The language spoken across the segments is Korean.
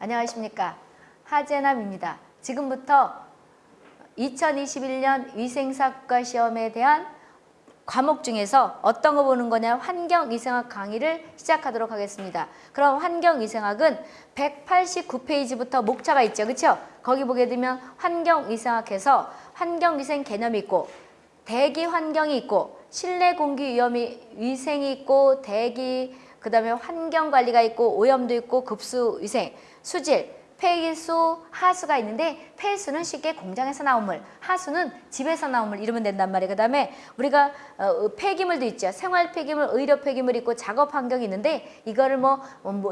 안녕하십니까 하재남입니다. 지금부터 2021년 위생사과 시험에 대한 과목 중에서 어떤 거 보는 거냐 환경위생학 강의를 시작하도록 하겠습니다. 그럼 환경위생학은 189페이지부터 목차가 있죠. 그렇죠? 거기 보게 되면 환경위생학에서 환경위생 개념이 있고 대기 환경이 있고 실내 공기 위험이 위생이 있고 대기 그 다음에 환경 관리가 있고 오염도 있고 급수 위생 수질 폐기수, 하수가 있는데 폐수는 쉽게 공장에서 나온 물, 하수는 집에서 나온 물 이러면 된단 말이에요. 그 다음에 우리가 어, 폐기물도 있죠. 생활 폐기물, 의료 폐기물 있고 작업 환경이 있는데 이거를 뭐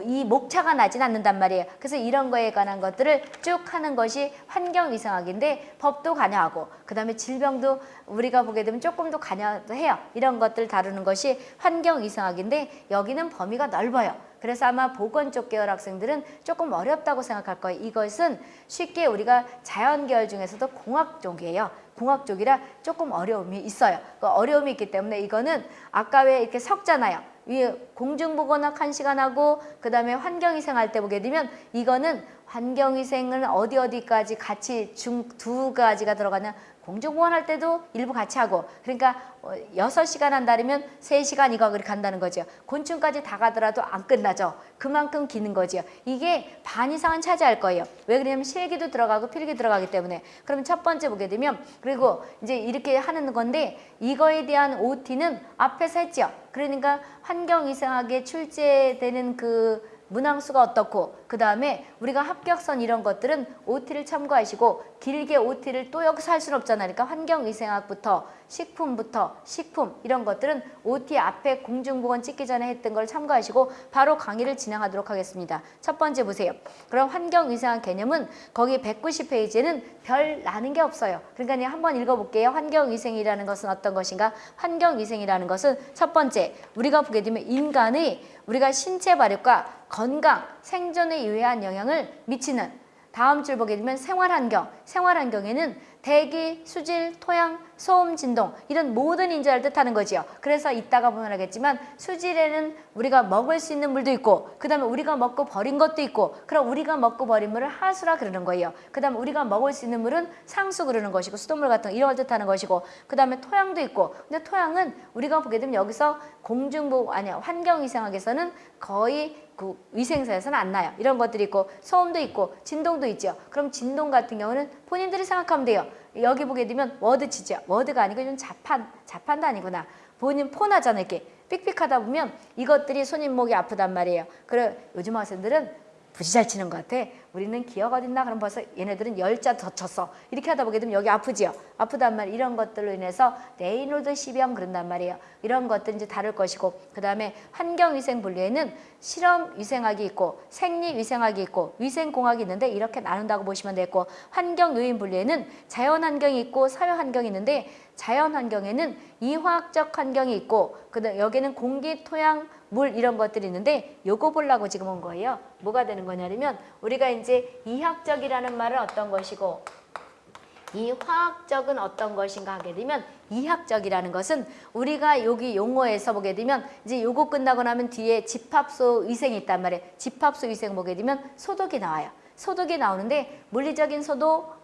이 목차가 나진 않는단 말이에요. 그래서 이런 거에 관한 것들을 쭉 하는 것이 환경위생학인데 법도 관여하고 그 다음에 질병도 우리가 보게 되면 조금 더 관여도 해요. 이런 것들 다루는 것이 환경위생학인데 여기는 범위가 넓어요. 그래서 아마 보건 쪽 계열 학생들은 조금 어렵다고 생각할 거예요. 이것은 쉽게 우리가 자연 계열 중에서도 공학 쪽이에요. 공학 쪽이라 조금 어려움이 있어요. 그 어려움이 있기 때문에 이거는 아까 왜 이렇게 섞잖아요. 위에 공중보건학 한 시간 하고 그 다음에 환경위생 할 때 보게 되면 이거는 환경위생은 어디 어디까지 같이 중 두 가지가 들어가냐 공중보건 할 때도 일부 같이 하고 그러니까 어, 여섯 시간 한다면 세시간 이거 그렇게 간다는 거죠. 곤충까지 다 가더라도 안 끝나죠. 그만큼 기는 거죠. 이게 반 이상은 차지할 거예요. 왜 그러냐면 실기도 들어가고 필기 들어가기 때문에. 그러면 첫 번째 보게 되면 그리고 이제 이렇게 하는 건데 이거에 대한 OT는 앞에서 했죠. 그러니까 환경 이상하게 출제되는 그 문항수가 어떻고 그 다음에 우리가 합격선 이런 것들은 OT를 참고하시고 길게 OT를 또 여기서 할 수는 없잖아요. 그러니까 환경위생학부터 식품부터 식품 이런 것들은 OT 앞에 공중보건 찍기 전에 했던 걸 참고하시고 바로 강의를 진행하도록 하겠습니다. 첫 번째 보세요. 그럼 환경위생학 개념은 거기 190페이지에는 별 나는 게 없어요. 그러니까 한번 읽어볼게요. 환경위생이라는 것은 어떤 것인가? 환경위생이라는 것은 첫 번째 우리가 보게 되면 인간의 우리가 신체 발육과 건강, 생존 에 유해한 영향을 미치는 다음 줄 보게 되면 생활환경, 생활환경에는 대기, 수질, 토양, 소음, 진동 이런 모든 인자를 뜻하는 거지요. 그래서 이따가 보면 알겠지만 수질에는 우리가 먹을 수 있는 물도 있고 그 다음에 우리가 먹고 버린 것도 있고 그럼 우리가 먹고 버린 물을 하수라 그러는 거예요. 그 다음에 우리가 먹을 수 있는 물은 상수 그러는 것이고 수돗물 같은 거 이런 걸 뜻하는 것이고 그 다음에 토양도 있고 근데 토양은 우리가 보게 되면 여기서 공중보 아니야 환경위생학에서는 거의 그 위생사에서는 안 나요. 이런 것들이 있고 소음도 있고 진동도 있죠. 그럼 진동 같은 경우는 본인들이 생각하면 돼요. 여기 보게 되면 워드 치죠. 워드가 아니고 좀 자판, 자판도 아니구나. 본인 폰하잖아 이렇게 삑삑하다 보면 이것들이 손님 목이 아프단 말이에요. 그래 요즘 학생들은 무지 잘 치는 것 같아. 우리는 기역 어딨나? 그럼 벌써 얘네들은 열자 더 쳤어. 이렇게 하다 보게 되면 여기 아프지요. 아프단 말 이런 것들로 인해서 레이노드 씨병 그런단 말이에요. 이런 것들 이제 다룰 것이고 그 다음에 환경위생 분류에는 실험위생학이 있고 생리위생학이 있고 위생공학이 있는데 이렇게 나눈다고 보시면 되고 환경요인 분류에는 자연환경이 있고 사회환경이 있는데 자연환경에는 이화학적 환경이 있고 그다음 여기는 공기, 토양, 물 이런 것들이 있는데 요거 보려고 지금 온 거예요. 뭐가 되는 거냐면 우리가 이제 이학적이라는 말은 어떤 것이고 이 화학적은 어떤 것인가 하게 되면 이학적이라는 것은 우리가 여기 용어에서 보게 되면 이제 요거 끝나고 나면 뒤에 집합소 위생이 있단 말이에요. 집합소 위생 보게 되면 소독이 나와요. 소독이 나오는데 물리적인 소독,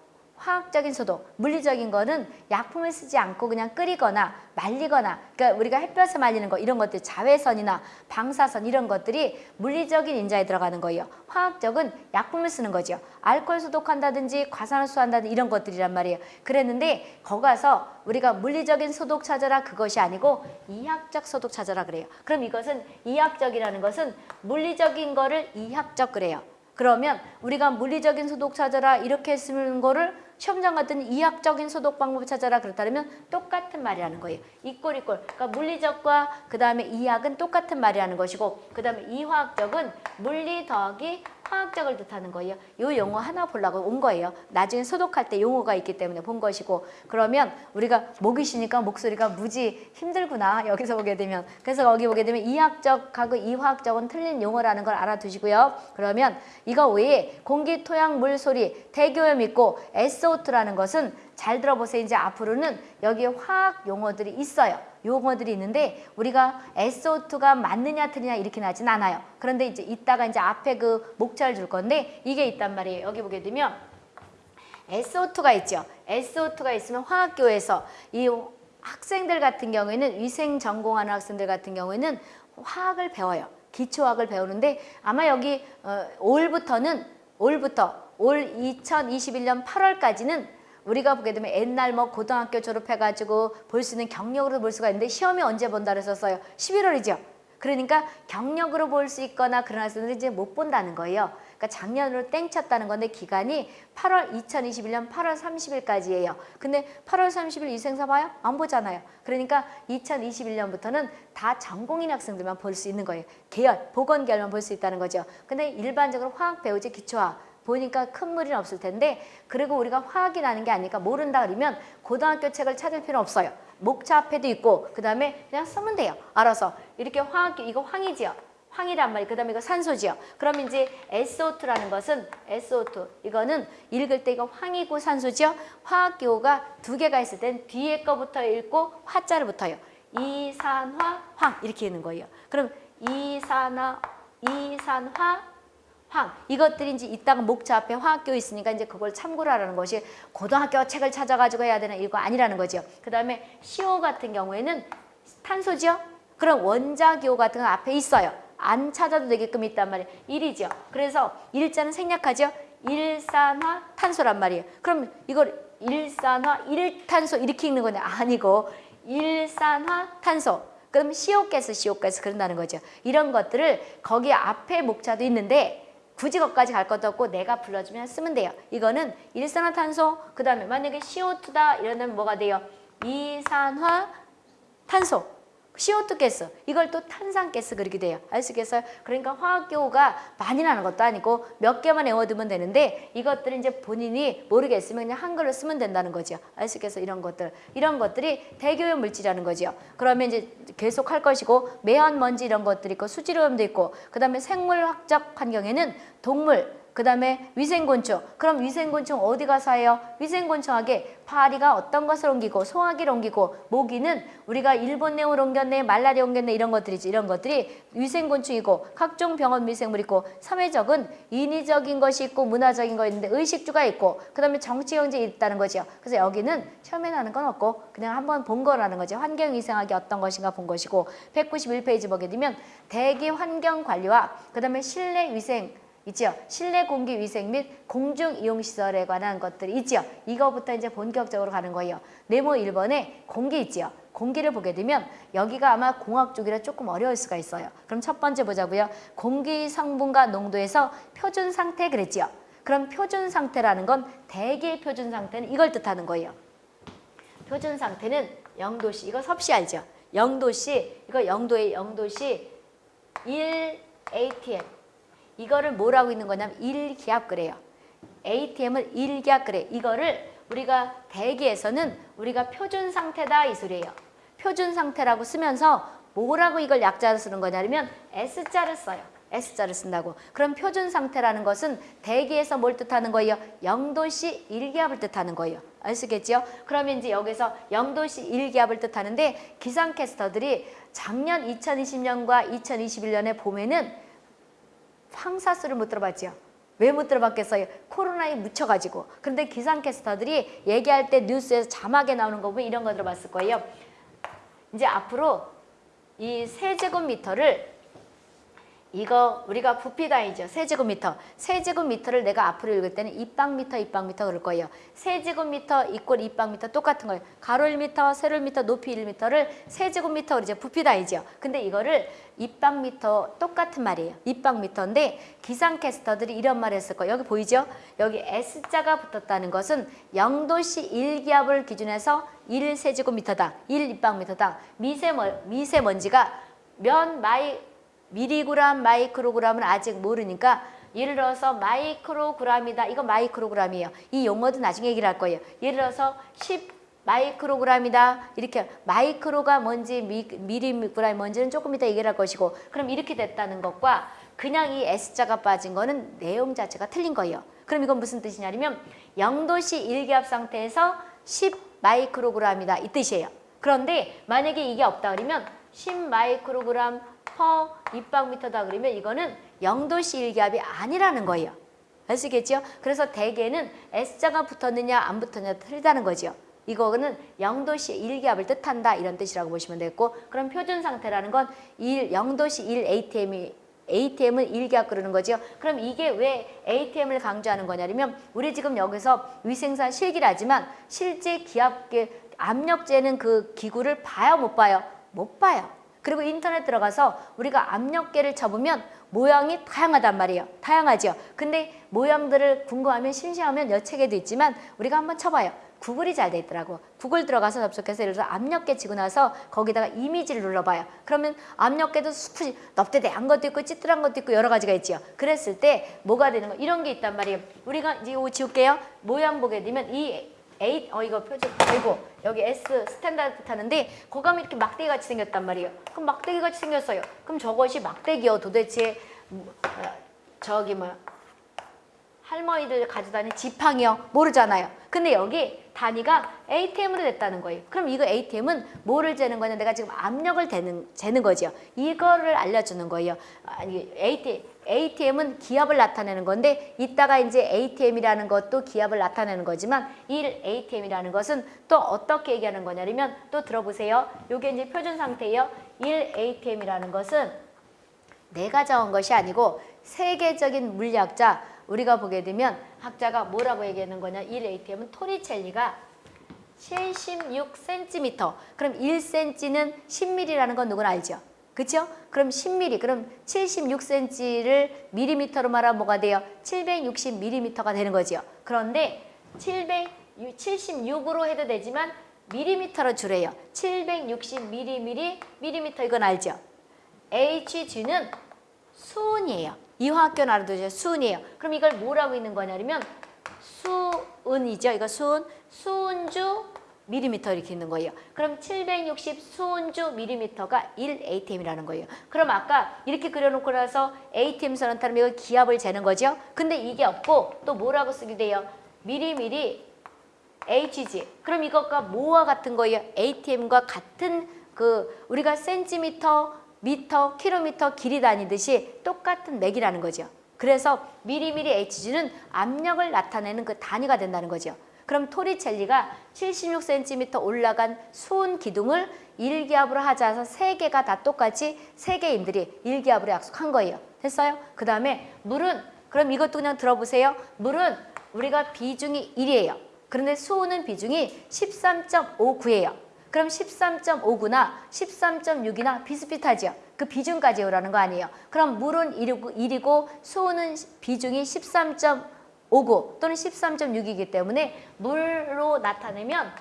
화학적인 소독, 물리적인 거는 약품을 쓰지 않고 그냥 끓이거나 말리거나 그러니까 우리가 햇볕에 말리는 거 이런 것들 자외선이나 방사선 이런 것들이 물리적인 인자에 들어가는 거예요. 화학적은 약품을 쓰는 거죠. 알코올 소독한다든지 과산화수 한다든지 이런 것들이란 말이에요. 그랬는데 거기 가서 우리가 물리적인 소독 찾아라 그것이 아니고 이학적 소독 찾아라 그래요. 그럼 이것은 이학적이라는 것은 물리적인 거를 이학적 그래요. 그러면 우리가 물리적인 소독 찾아라 이렇게 쓰는 거를 시험장 같은 이학적인 소독 방법을 찾아라 그렇다면 똑같은 말이라는 거예요. 이꼴 이꼴. 그러니까 물리적과 그 다음에 이학은 똑같은 말이라는 것이고 그 다음에 이화학적은 물리 더하기 화학적을 뜻하는 거예요. 이 용어 하나 보려고 온 거예요. 나중에 소독할 때 용어가 있기 때문에 본 것이고 그러면 우리가 목이 쉬니까 목소리가 무지 힘들구나 여기서 보게 되면 그래서 거기 보게 되면 이학적하고 이화학적은 틀린 용어라는 걸 알아두시고요. 그러면 이거 외에 공기, 토양, 물, 소리, 대기오염 있고 SO2라는 것은 잘 들어보세요. 이제 앞으로는 여기에 화학 용어들이 있어요. 용어들이 있는데 우리가 SO2가 맞느냐 틀리냐 이렇게 나진 않아요. 그런데 이제 이따가 이제 앞에 그 목차를 줄 건데 이게 있단 말이에요. 여기 보게 되면 SO2가 있죠. SO2가 있으면 화학교에서 이 학생들 같은 경우에는 위생 전공하는 학생들 같은 경우에는 화학을 배워요. 기초학을 배우는데 아마 여기 어, 올부터는 올부터 올 2021년 8월까지는 우리가 보게 되면 옛날 뭐 고등학교 졸업해가지고 볼 수 있는 경력으로 볼 수가 있는데 시험이 언제 본다 그랬었어요? 11월이죠. 그러니까 경력으로 볼 수 있거나 학생들이 이제 못 본다는 거예요. 그러니까 작년으로 땡쳤다는 건데 기간이 8월 2021년 8월 30일까지예요. 근데 8월 30일 이생사 봐요? 안 보잖아요. 그러니까 2021년부터는 다 전공인 학생들만 볼 수 있는 거예요. 계열, 보건 계열만 볼 수 있다는 거죠. 근데 일반적으로 화학 배우지 기초화 보니까 큰 무리는 없을 텐데 그리고 우리가 화학이 나는 게 아니니까 모른다 그러면 고등학교 책을 찾을 필요 없어요. 목차 앞에도 있고 그 다음에 그냥 쓰면 돼요. 알아서 이렇게 화학 이거 황이지요. 황이란 말이 그 다음에 이거 산소지요. 그럼 이제 SO2라는 것은 SO2 이거는 읽을 때 이거 황이고 산소지요. 화학기호가 두 개가 있을 땐 뒤에 거부터 읽고 화자를 붙어요. 이산화 황 이렇게 있는 거예요. 그럼 이산화 이산화 황 이것들이 이제 이따가 목차 앞에 화학교 있으니까 이제 그걸 참고로 하라는 것이 고등학교 책을 찾아가지고 해야 되는 이거 아니라는 거죠. 그 다음에 CO 같은 경우에는 탄소죠. 그럼 원자기호 같은 건 앞에 있어요. 안 찾아도 되게끔 있단 말이에요. 일이죠. 그래서 일자는 생략하죠. 일산화 탄소란 말이에요. 그럼 이걸 일산화 일탄소 이렇게 읽는 거냐? 아니고 일산화 탄소. 그럼 CO 가스, CO 가스 그런다는 거죠. 이런 것들을 거기 앞에 목차도 있는데 굳이 거기까지 갈 것도 없고 내가 불러주면 쓰면 돼요. 이거는 일산화탄소 그 다음에 만약에 CO2다 이러면 뭐가 돼요? 이산화탄소 CO2 가스 이걸 또 탄산 가스 그렇게 돼요. 아시겠어요? 그러니까 화학교가 많이 나는 것도 아니고 몇 개만 외워두면 되는데 이것들은 이제 본인이 모르겠으면 그냥 한글로 쓰면 된다는 거죠. 아시겠어요? 이런 것들 이런 것들이 대교염 물질이라는 거죠. 그러면 이제 계속 할 것이고 매연 먼지 이런 것들이 있고 수질오염도 있고 그 다음에 생물학적 환경에는 동물 그 다음에 위생곤충. 그럼 위생곤충 어디가 사요? 위생곤충하게 파리가 어떤 것을 옮기고 소화기를 옮기고 모기는 우리가 일본 내용을 옮겼네 말라리아 옮겼네 이런 것들이지 이런 것들이 위생곤충이고 각종 병원 미생물이고 사회적은 인위적인 것이 있고 문화적인 거 있는데 의식주가 있고 그 다음에 정치 경제 있다는 거죠. 그래서 여기는 처음에 나는 건 없고 그냥 한번 본 거라는 거죠. 환경위생학이 어떤 것인가 본 것이고 191페이지 보게 되면 대기 환경 관리와 그 다음에 실내 위생 있죠. 실내 공기 위생 및 공중 이용 시설에 관한 것들이 있죠. 이거부터 이제 본격적으로 가는 거예요. 네모 1번에 공기 있죠. 공기를 보게 되면 여기가 아마 공학 쪽이라 조금 어려울 수가 있어요. 그럼 첫 번째 보자고요. 공기 성분과 농도에서 표준 상태 그랬지요. 그럼 표준 상태라는 건 대기의 표준 상태는 이걸 뜻하는 거예요. 표준 상태는 0도씨 이거 섭씨 알죠? 0도씨 이거 0도에 0도씨 1 ATM 이거를 뭐라고 있는 거냐면 일기압 그래요. ATM을 일기압 그래. 이거를 우리가 대기에서는 우리가 표준 상태다 이 소리예요. 표준 상태라고 쓰면서 뭐라고 이걸 약자로 쓰는 거냐면 S자를 써요. S자를 쓴다고. 그럼 표준 상태라는 것은 대기에서 뭘 뜻하는 거예요? 0도씨 1기압을 뜻하는 거예요. 아시겠죠? 그러면 이제 여기서 0도씨 1기압을 뜻하는데 기상캐스터들이 작년 2020년과 2021년에 봄에는 황사수를 못 들어봤죠. 왜못 들어봤겠어요? 코로나에 묻혀가지고. 그런데 기상캐스터들이 얘기할 때 뉴스에서 자막에 나오는 거 보면 이런 거 들어봤을 거예요. 이제 앞으로 이 세제곱미터를 이거 우리가 부피 단위죠. 세제곱미터. 세제곱미터를 내가 앞으로 읽을 때는 입방미터, 입방미터 그럴 거예요. 세제곱미터 이꼴 입방미터 똑같은 거예요. 가로 1미터, 세로 1미터, 높이 1미터를 세제곱미터 그러죠. 부피 단위죠. 근데 이거를 입방미터 똑같은 말이에요. 입방미터인데 기상캐스터들이 이런 말을 했을 거예요. 여기 보이죠? 여기 S자가 붙었다는 것은 0도씨 1기압을 기준해서 1세제곱미터당, 1입방미터당 미세먼, 미세먼지가 몇 마이 미리그램, 마이크로그램은 아직 모르니까 예를 들어서 마이크로그램이다. 이거 마이크로그램이에요. 이 용어도 나중에 얘기를 할 거예요. 예를 들어서 10 마이크로그램이다. 이렇게 마이크로가 뭔지 미, 미리그램이 뭔지는 조금 이따 얘기를 할 것이고 그럼 이렇게 됐다는 것과 그냥 이 S자가 빠진 거는 내용 자체가 틀린 거예요. 그럼 이건 무슨 뜻이냐면 0도씨 1기압 상태에서 10 마이크로그램이다 이 뜻이에요. 그런데 만약에 이게 없다 그러면 10 마이크로그램 퍼 입방미터다 그러면 이거는 0도씨 일기압이 아니라는 거예요. 아시겠죠? 그래서 대개는 S자가 붙었느냐 안 붙었느냐 틀리다는 거죠. 이거는 0도씨 일기압을 뜻한다 이런 뜻이라고 보시면 되겠고 그럼 표준 상태라는 건 1, 0도씨 1 ATM이 ATM은 일기압 그러는 거죠. 그럼 이게 왜 ATM을 강조하는 거냐면 우리 지금 여기서 위생사 실기라지만 실제 기압계 압력 재는 그 기구를 봐요 못 봐요? 못 봐요. 그리고 인터넷 들어가서 우리가 압력계를 쳐보면 모양이 다양하단 말이에요. 다양하죠. 근데 모양들을 궁금하면 심심하면 여책에도 있지만 우리가 한번 쳐봐요. 구글이 잘 돼 있더라고. 구글 들어가서 접속해서 예를 들어서 압력계 치고 나서 거기다가 이미지를 눌러봐요. 그러면 압력계도 수프 넙대대한 것도 있고 찌뚤한 것도 있고 여러 가지가 있지요. 그랬을 때 뭐가 되는 거 이런 게 있단 말이에요. 우리가 이제 이거 지울게요. 모양 보게 되면 이 A, 어 이거 표준 아이고 여기 S 스탠다드 타는데 거감이 이렇게 막대기 같이 생겼단 말이에요. 그럼 막대기 같이 생겼어요. 그럼 저것이 막대기요 도대체 뭐, 어, 저기 뭐 할머니들 가져다니는 지팡이요 모르잖아요. 근데 여기 단위가 ATM으로 됐다는 거예요. 그럼 이거 ATM은 뭐를 재는 거냐? 내가 지금 압력을 재는, 재는 거죠. 이거를 알려주는 거예요. 아니 ATM, ATM은 기압을 나타내는 건데 이따가 이제 ATM이라는 것도 기압을 나타내는 거지만 이 ATM이라는 것은 또 어떻게 얘기하는 거냐면 또 들어보세요. 이게 이제 표준 상태예요. 1 ATM이라는 것은 내가 정한 것이 아니고 세계적인 물리학자 우리가 보게 되면 학자가 뭐라고 얘기하는 거냐 1 ATM은 토리첼리가 76cm 그럼 1cm는 10mm라는 건 누구나 알죠? 그렇죠? 그럼 10mm 그럼 76cm를 미리미터로 말하면 뭐가 돼요? 760mm가 되는 거죠. 그런데 776으로 해도 되지만 미리미터로 줄여요. 760mm 미리미터 이건 알죠? HG는 수은이에요. 이화학교 알아두죠. 수은이에요. 그럼 이걸 뭐라고 있는 거냐면 수은이죠. 이거 수은, 수은주 미리미터 이렇게 있는 거예요. 그럼 760 수은주 미리미터가 1 ATM이라는 거예요. 그럼 아까 이렇게 그려놓고 나서 ATM 선언 타면 이걸 기압을 재는 거죠. 근데 이게 없고 또 뭐라고 쓰게 돼요? 미리미리 HG. 그럼 이것과 뭐와 같은 거예요? ATM과 같은 그 우리가 센티미터, 미터, 킬로미터 길이 다니듯이 똑같은 맥이라는 거죠. 그래서 미리미리 HG는 압력을 나타내는 그 단위가 된다는 거죠. 그럼 토리첼리가 76cm 올라간 수은 기둥을 일기압으로 하자서 세 개가 다 똑같이 세계인들이 일기압으로 약속한 거예요. 됐어요? 그 다음에 물은 그럼 이것도 그냥 들어보세요. 물은 우리가 비중이 1이에요. 그런데 수은은 비중이 13.59예요. 그럼 13.59나 13.6이나 비슷비슷하죠. 그 비중까지 오라는 거 아니에요. 그럼 물은 1이고, 1이고 수은은 비중이 13.59 또는 13.6이기 때문에 물로 나타내면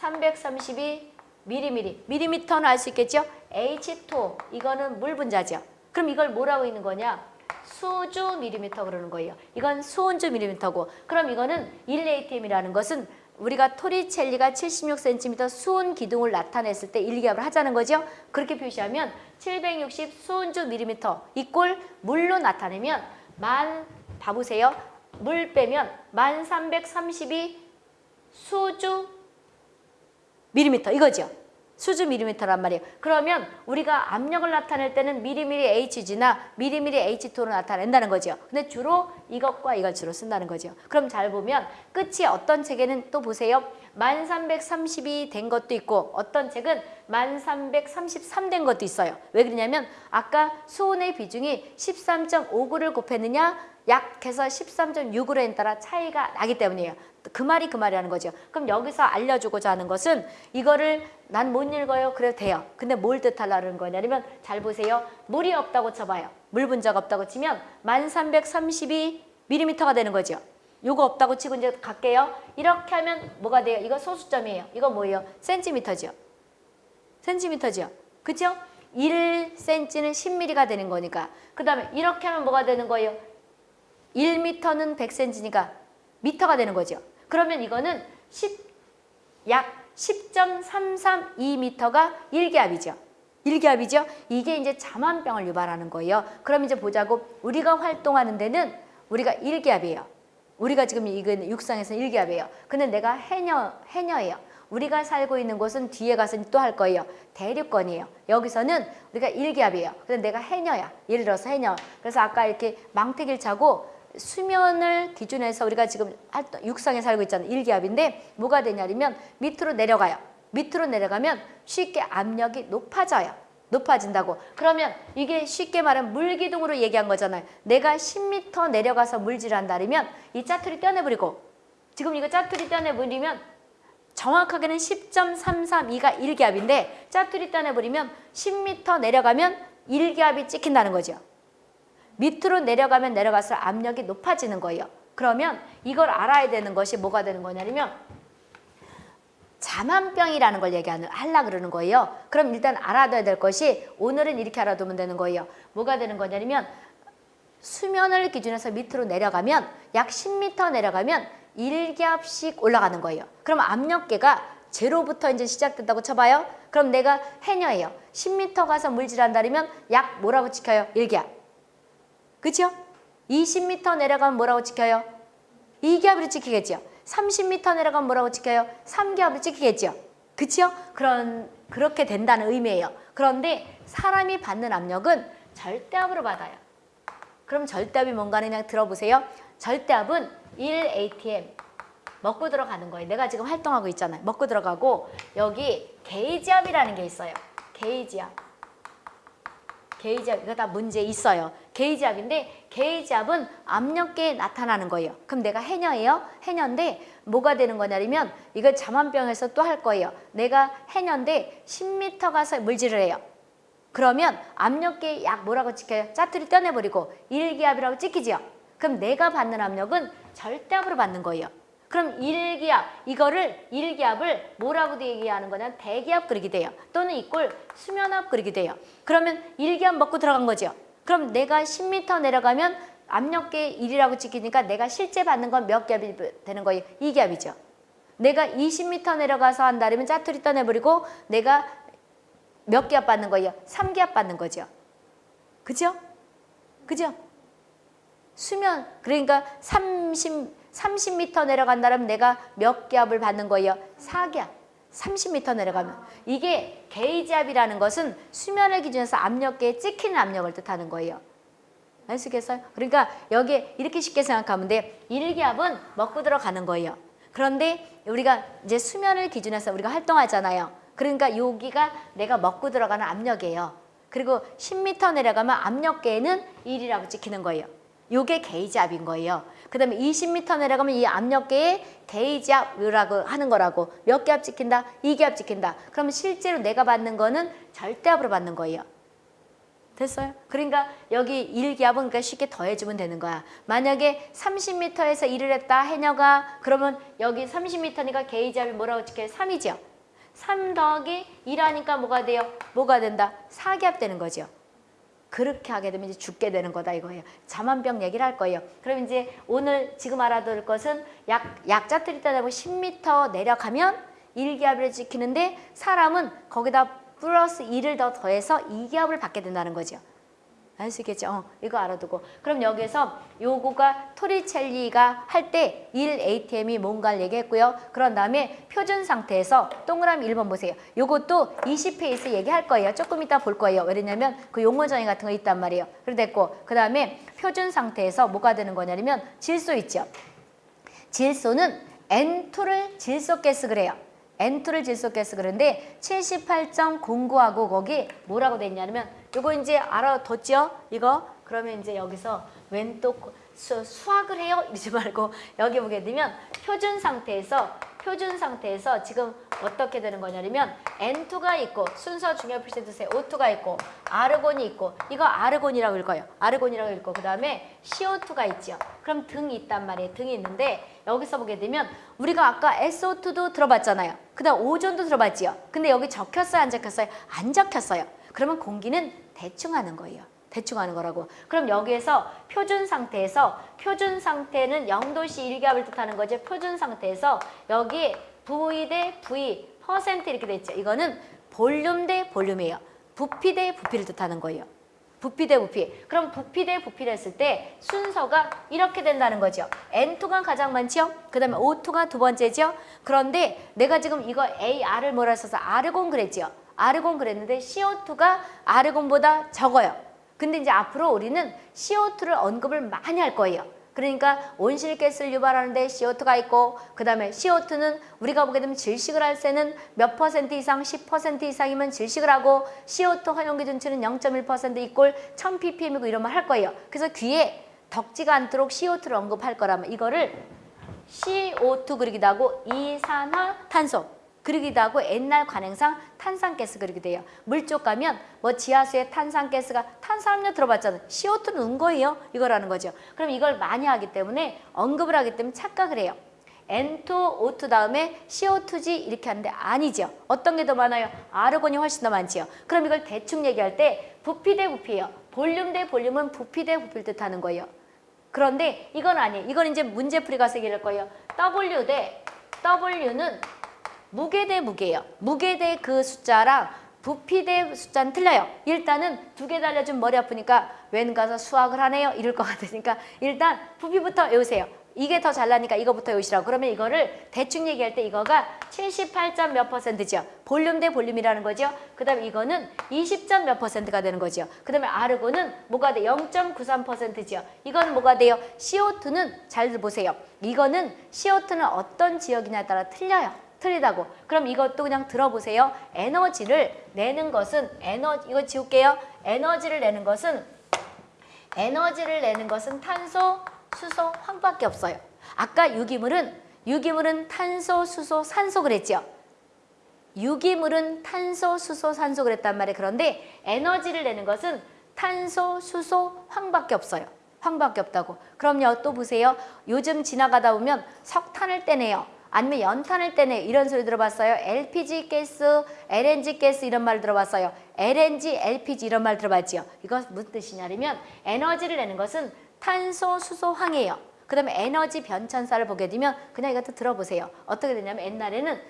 1332 미리미리. 미리미터는 알 수 있겠죠? H2 이거는 물 분자죠. 그럼 이걸 뭐라고 있는 거냐? 수주 미리미터 그러는 거예요. 이건 수온주 미리미터고 그럼 이거는 1ATM이라는 것은 우리가 토리첼리가 76cm 수온 기둥을 나타냈을 때 일기압을 하자는 거죠. 그렇게 표시하면 760 수온주 미리미터 이꼴 물로 나타내면 만 봐보세요. 물 빼면 1332 수주 미리미터 이거죠. 수주 미리미터란 말이에요. 그러면 우리가 압력을 나타낼 때는 미리미리 HG나 미리미리 H2로 나타낸다는 거죠. 근데 주로 이것과 이걸 주로 쓴다는 거죠. 그럼 잘 보면 끝이 어떤 책에는 또 보세요. 1332 된 것도 있고 어떤 책은 1333 된 것도 있어요. 왜 그러냐면 아까 수온의 비중이 13.59를 곱했느냐 약해서 13.6으로 따라 차이가 나기 때문이에요. 그 말이 그 말이라는 거죠. 그럼 여기서 알려주고자 하는 것은 이거를 난 못 읽어요. 그래도 돼요. 근데 뭘 뜻하려는 거냐면 잘 보세요. 물이 없다고 쳐봐요. 물 분자가 없다고 치면 1332mm가 되는 거죠. 요거 없다고 치고 이제 갈게요. 이렇게 하면 뭐가 돼요? 이거 소수점이에요. 이거 뭐예요? 센티미터죠. 센티미터죠. 그죠? 1cm는 10mm가 되는 거니까. 그 다음에 이렇게 하면 뭐가 되는 거예요? 1m는 100cm니까 미터가 되는 거죠. 그러면 이거는 10, 약 10.332m가 일기압이죠. 일기압이죠. 이게 이제 자만병을 유발하는 거예요. 그럼 이제 보자고 우리가 활동하는 데는 우리가 일기압이에요. 우리가 지금 이건 육상에서는 일기압이에요. 근데 내가 해녀, 해녀예요. 우리가 살고 있는 곳은 뒤에 가서 또 할 거예요. 대륙권이에요. 여기서는 우리가 일기압이에요. 근데 내가 해녀야. 예를 들어서 해녀. 그래서 아까 이렇게 망태기를 차고 수면을 기준해서 우리가 지금 육상에 살고 있잖아요. 일기압인데 뭐가 되냐면 밑으로 내려가요. 밑으로 내려가면 쉽게 압력이 높아져요. 높아진다고. 그러면 이게 쉽게 말하면 물기둥으로 얘기한 거잖아요. 내가 10m 내려가서 물질한다면 이 짜투리 떼어내버리고 지금 이거 짜투리 떼어내버리면 정확하게는 10.332가 일기압인데 짜투리 떼어내버리면 10m 내려가면 일기압이 찍힌다는 거죠. 밑으로 내려가면 내려갈수록 압력이 높아지는 거예요. 그러면 이걸 알아야 되는 것이 뭐가 되는 거냐면 자만병이라는 걸 얘기하는 하려 그러는 거예요. 그럼 일단 알아둬야 될 것이 오늘은 이렇게 알아두면 되는 거예요. 뭐가 되는 거냐면 수면을 기준해서 밑으로 내려가면 약 10m 내려가면 1기압씩 올라가는 거예요. 그럼 압력계가 제로부터 이제 시작된다고 쳐봐요. 그럼 내가 해녀예요. 10m 가서 물질한다면 약 뭐라고 지켜요? 1기압. 그죠? 20m 내려가면 뭐라고 지켜요? 2기압으로 지키겠죠. 30m 내려가면 뭐라고 지켜요? 3기압으로 지키겠죠. 그죠? 그런 그렇게 된다는 의미예요. 그런데 사람이 받는 압력은 절대압으로 받아요. 그럼 절대압이 뭔가는 그냥 들어보세요. 절대압은 1ATM 먹고 들어가는 거예요. 내가 지금 활동하고 있잖아요. 먹고 들어가고 여기 게이지압이라는 게 있어요. 게이지압. 게이지압 이거 다 문제 있어요. 게이지압인데 게이지압은 압력계에 나타나는 거예요. 그럼 내가 해녀예요. 해녀인데 뭐가 되는 거냐면 이거 자만병에서 또 할 거예요. 내가 해녀인데 10m 가서 물질을 해요. 그러면 압력계 약 뭐라고 찍혀요? 짜투리 떼내버리고 일기압이라고 찍히지요. 그럼 내가 받는 압력은 절대압으로 받는 거예요. 그럼 일기압 이거를 일기압을 뭐라고 얘기하는 거냐 대기압 그리게 돼요. 또는 이꼴 수면압 그리게 돼요. 그러면 일기압 먹고 들어간 거죠. 그럼 내가 10m 내려가면 압력계 1이라고 찍히니까 내가 실제 받는 건 몇 기압이 되는 거예요? 2기압이죠. 내가 20m 내려가서 한다면 짜투리 떠내버리고 내가 몇 기압 받는 거예요? 3기압 받는 거죠. 그죠? 그죠? 수면 그러니까 30 30m 내려간다면 내가 몇 기압을 받는 거예요? 4기압. 30m 내려가면 이게 게이지압이라는 것은 수면을 기준해서 압력계에 찍히는 압력을 뜻하는 거예요. 아시겠어요? 그러니까 여기에 이렇게 쉽게 생각하면 돼. 1기압은 먹고 들어가는 거예요. 그런데 우리가 이제 수면을 기준해서 우리가 활동하잖아요. 그러니까 여기가 내가 먹고 들어가는 압력이에요. 그리고 10m 내려가면 압력계에는 1이라고 찍히는 거예요. 요게 게이지압인 거예요. 그 다음에 20m 내려가면 이 압력계에 게이지압이라고 하는 거라고 몇 기압 찍힌다? 2기압 찍힌다. 그러면 실제로 내가 받는 거는 절대압으로 받는 거예요. 됐어요? 그러니까 여기 1기압은 그러니까 쉽게 더해주면 되는 거야. 만약에 30m에서 일을 했다 해녀가 그러면 여기 30m니까 게이지압이 뭐라고 찍혀요? 3이죠. 3 더하기 1하니까 뭐가 돼요? 뭐가 된다? 4기압 되는 거죠. 그렇게 하게 되면 이제 죽게 되는 거다 이거예요. 자만병 얘기를 할 거예요. 그럼 이제 오늘 지금 알아둘 것은 약, 약자들이 따다보 10m 내려가면 1기압을 지키는데 사람은 거기다 플러스 2를 더 더해서 2기압을 받게 된다는 거죠. 아시겠죠? 어, 이거 알아두고. 그럼 여기서 요거가 토리첼리가 할 때 1ATM이 뭔가를 얘기했고요. 그런 다음에 표준 상태에서 동그라미 1번 보세요. 요것도 20페이스 얘기할 거예요. 조금 이따 볼 거예요. 왜냐면 그 용어 정의 같은 거 있단 말이에요. 그래 됐고 그 다음에 표준 상태에서 뭐가 되는 거냐면 질소 있죠. 질소는 N2를 질소 가스 그래요. N2를 질소 가스 그런데 78.09하고 거기 뭐라고 돼 있냐면 요거 이제 알아뒀죠? 이거 그러면 이제 여기서 웬또 수학을 해요? 이러지 말고 여기 보게 되면 표준 상태에서 표준 상태에서 지금 어떻게 되는 거냐면 N2가 있고 순서 중요 두세요. O2가 있고 아르곤이 있고 이거 아르곤이라고 읽어요. 아르곤이라고 읽고 그 다음에 CO2가 있죠. 그럼 등이 있단 말이에요. 등이 있는데 여기서 보게 되면 우리가 아까 SO2도 들어봤잖아요. 그 다음 오존도 들어봤지요. 근데 여기 적혔어요? 안 적혔어요? 안 적혔어요. 그러면 공기는 대충 하는 거예요. 대충 하는 거라고. 그럼 여기에서 표준 상태에서 표준 상태는 0도씨 1기압을 뜻하는 거죠. 표준 상태에서 여기 V 대 V 퍼센트 이렇게 돼 있죠. 이거는 볼륨 대 볼륨이에요. 부피 대 부피를 뜻하는 거예요. 부피 대 부피. 그럼 부피 대 부피를 했을 때 순서가 이렇게 된다는 거죠. N2가 가장 많죠? 그 다음에 O2가 두 번째죠? 그런데 내가 지금 이거 AR을 뭐라 써서 아르곤 그랬죠? 아르곤 그랬는데 CO2가 아르곤보다 적어요. 근데 이제 앞으로 우리는 CO2를 언급을 많이 할 거예요. 그러니까 온실가스를 유발하는데 CO2가 있고 그 다음에 CO2는 우리가 보게 되면 질식을 할 때는 몇 퍼센트 이상 10% 이상이면 질식을 하고 CO2 허용 기준치는 0.1% 이꼴 1000ppm이고 이러면 할 거예요. 그래서 귀에 덕지가 않도록 CO2를 언급할 거라면 이거를 CO2 그리기도 하고 이산화탄소 그러기도 하고 옛날 관행상 탄산가스 그러게 돼요. 물쪽 가면 뭐 지하수에 탄산가스가 탄산음료 들어봤잖아요. CO2는 은 거예요. 이거라는 거죠. 그럼 이걸 많이 하기 때문에 언급을 하기 때문에 착각을 해요. N2, O2 다음에 CO2지 이렇게 하는데 아니죠. 어떤 게 더 많아요? 아르곤이 훨씬 더 많지요. 그럼 이걸 대충 얘기할 때 부피 대 부피예요. 볼륨 대 볼륨은 부피 대 부피를 뜻하는 거예요. 그런데 이건 아니에요. 이건 이제 문제풀이 가서 얘기할 거예요. W 대 W는 무게 대 무게예요. 무게 대 그 숫자랑 부피 대 숫자는 틀려요. 일단은 두 개 달려준 머리 아프니까 웬 가서 수학을 하네요. 이럴 것 같으니까 일단 부피부터 외우세요. 이게 더 잘나니까 이거부터 외우시라고. 그러면 이거를 대충 얘기할 때 이거가 78점 몇 퍼센트죠. 볼륨 대 볼륨이라는 거죠. 그 다음에 이거는 20점 몇 퍼센트가 되는 거죠. 그 다음에 아르곤은 뭐가 돼? 0.93%죠. 이건 뭐가 돼요? CO2는 잘 보세요. 이거는 CO2는 어떤 지역이냐에 따라 틀려요. 틀리다고. 그럼 이것도 그냥 들어보세요. 에너지를 내는 것은 에너지 이거 지울게요. 에너지를 내는 것은 에너지를 내는 것은 탄소, 수소, 황밖에 없어요. 아까 유기물은 유기물은 탄소, 수소, 산소 그랬죠. 유기물은 탄소, 수소, 산소 그랬단 말이에요. 그런데 에너지를 내는 것은 탄소, 수소, 황밖에 없어요. 황밖에 없다고. 그럼요. 또 보세요. 요즘 지나가다 보면 석탄을 떼내요. 아니면 연탄을 떼내 이런 소리 들어봤어요? LPG 가스, LNG 가스 이런 말 들어봤어요? LNG, LPG 이런 말 들어봤지요? 이거 무슨 뜻이냐면 에너지를 내는 것은 탄소, 수소, 황이에요. 그 다음에 에너지 변천사를 보게 되면 그냥 이것도 들어보세요. 어떻게 되냐면 옛날에는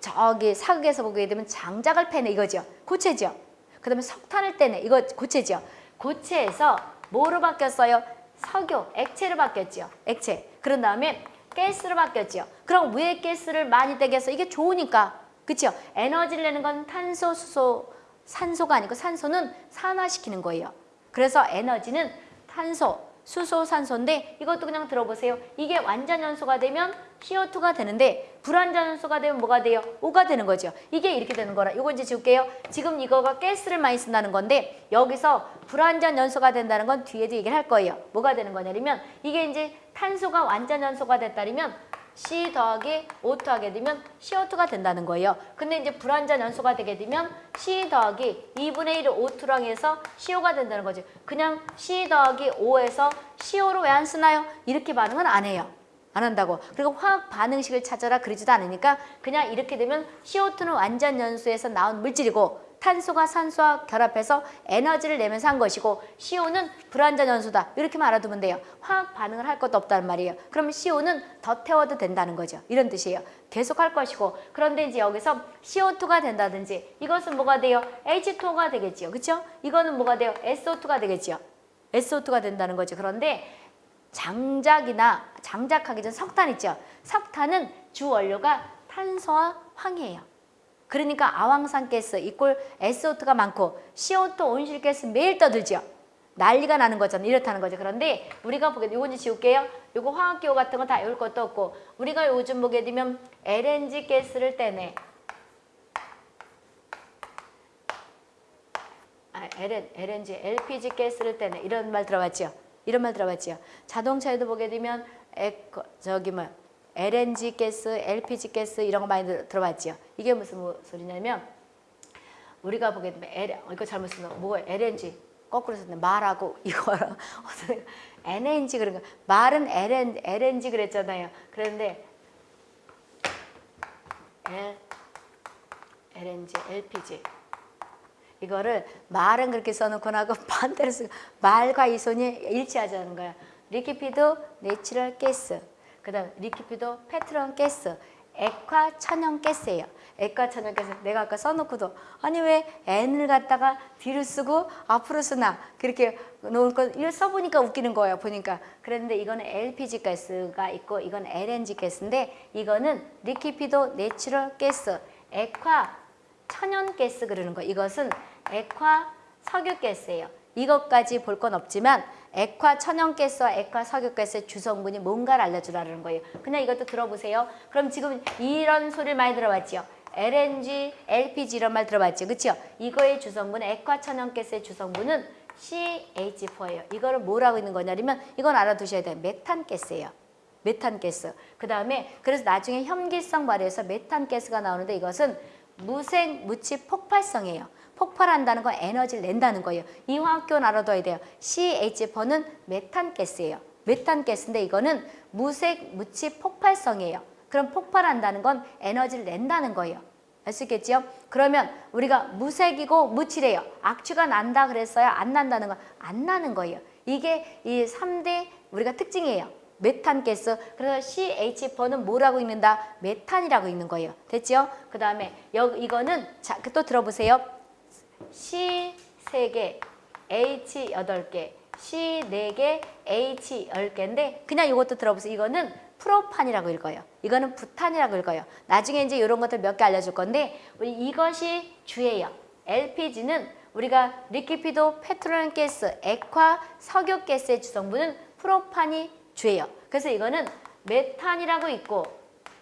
저기 사극에서 보게 되면 장작을 패내 이거죠. 고체죠. 그 다음에 석탄을 떼내 이거 고체죠. 고체에서 뭐로 바뀌었어요? 석유, 액체로 바뀌었죠. 액체. 그런 다음에 가스로 바뀌었죠. 그럼 왜 가스를 많이 떼겠어? 이게 좋으니까. 그렇죠? 에너지를 내는 건 탄소, 수소, 산소가 아니고 산소는 산화시키는 거예요. 그래서 에너지는 탄소, 수소, 산소인데 이것도 그냥 들어보세요. 이게 완전 연소가 되면 CO2가 되는데 불완전 연소가 되면 뭐가 돼요? O가 되는 거죠. 이게 이렇게 되는 거라. 이거 이제 지울게요. 지금 이거가 가스를 많이 쓴다는 건데 여기서 불완전 연소가 된다는 건 뒤에도 얘기를 할 거예요. 뭐가 되는 거냐면 이게 이제 탄소가 완전 연소가 됐다면 C 더하기 O2 하게 되면 CO2가 된다는 거예요. 근데 이제 불완전 연소가 되게 되면 C 더하기 2분의 1을 O2랑 해서 CO가 된다는 거지. 그냥 C 더하기 O에서 CO를 왜안 쓰나요? 이렇게 반응은 안 해요. 안 한다고. 그리고 화학 반응식을 찾아라 그러지도 않으니까 그냥 이렇게 되면 CO2는 완전 연소에서 나온 물질이고 탄소가 산소와 결합해서 에너지를 내면서 한 것이고 CO는 불완전 연소다. 이렇게만 알아두면 돼요. 화학 반응을 할 것도 없다는 말이에요. 그러면 CO는 더 태워도 된다는 거죠. 이런 뜻이에요. 계속 할 것이고 그런데 이제 여기서 CO2가 된다든지 이것은 뭐가 돼요? H2가 되겠지요. 그렇죠? 이거는 뭐가 돼요? SO2가 되겠지요. SO2가 된다는 거죠. 그런데 장작이나 장작하기 전 석탄 있죠. 석탄은 주 원료가 탄소와 황이에요. 그러니까 아황산 가스 이꼴 SO2가 많고 CO2 온실 가스 매일 떠들죠. 난리가 나는 거잖아요. 이렇다는 거죠. 그런데 우리가 보게 이거 이제 지울게요. 이거 화학기호 같은 거 다 외울 것도 없고 우리가 요즘 보게 되면 LNG 가스를 떼내. 아, LN, LNG, LPG 가스를 떼내. 이런 말 들어봤죠? 이런 말 들어봤죠? 자동차에도 보게 되면 에코, 저기 뭐 LNG 가스, LPG 가스 이런 거 많이 들, 들어봤죠? 이게 무슨 뭐 소리냐면 우리가 보게 되면 L, 이거 잘못 쓴 거, 뭐 LNG 거꾸로 썼네 말하고 이거랑 NNG 그런 거 말은 LN, LNG 그랬잖아요. 그런데 L, LNG, LPG 이거를 말은 그렇게 써놓고 나고 반대로 쓰고 말과 이 손이 일치하자는 거야. liquefied natural gas 그 다음 liquefied petroleum gas 액화 천연 가스예요. 액화 천연 가스 내가 아까 써놓고도 아니 왜 N을 갖다가 뒤로 쓰고 앞으로 쓰나 그렇게 놓을 거 이걸 써보니까 웃기는 거예요. 보니까 그랬는데 이거는 LPG 가스가 있고 이건 LNG 가스인데 이거는 liquefied natural gas 액화 천연 가스 그러는 거 이것은 액화 석유가스예요. 이것까지 볼 건 없지만 액화 천연가스와 액화 석유가스의 주성분이 뭔가를 알려주라는 거예요. 그냥 이것도 들어보세요. 그럼 지금 이런 소리를 많이 들어봤지요. LNG, LPG 이런 말 들어봤죠. 그렇죠? 이거의 주성분, 액화 천연가스의 주성분은 CH4예요. 이거를 뭐라고 있는 거냐면 이건 알아두셔야 돼요. 메탄가스예요. 메탄가스. 그 다음에 그래서 나중에 혐기성 발효에서 메탄가스가 나오는데 이것은 무색 무취 폭발성이에요. 폭발한다는 건 에너지를 낸다는 거예요. 이 화학기호는 알아둬야 돼요. CH4는 메탄가스예요. 메탄가스인데 이거는 무색 무취 폭발성이에요. 그럼 폭발한다는 건 에너지를 낸다는 거예요. 알수 있겠지요? 그러면 우리가 무색이고 무칠해요. 악취가 난다 그랬어요? 안 난다는 건 안 나는 거예요. 이게 이 3대 우리가 특징이에요. 메탄가스. 그래서 CH4는 뭐라고 읽는다? 메탄이라고 읽는 거예요. 됐죠? 그 다음에 이거는 자, 또 들어보세요. C 3개, H 8개, C 4개, H 10개인데 그냥 이것도 들어보세요. 이거는 프로판이라고 읽어요. 이거는 부탄이라고 읽어요. 나중에 이제 이런 것들 몇 개 알려줄 건데 우리 이것이 주예요. LPG는 우리가 liquefied petroleum gas, 액화 석유 가스의 주성분은 프로판이 주예요. 그래서 이거는 메탄이라고 읽고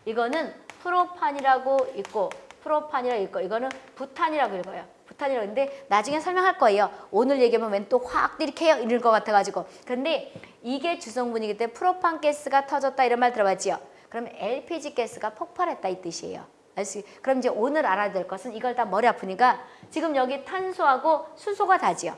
이거는 프로판이라고 있고 프로판이라고 읽고 이거는 부탄이라고 읽어요. 부탄이라고 읽는데 나중에 설명할 거예요. 오늘 얘기하면 웬 또 화학 이렇게 해요 이럴 것 같아가지고 근데 이게 주성분이기 때문에 프로판 가스가 터졌다 이런 말 들어봤지요. 그럼 LPG 가스가 폭발했다 이 뜻이에요. 알수 그럼 이제 오늘 알아야 될 것은 이걸 다 머리 아프니까 지금 여기 탄소하고 수소가 다지요.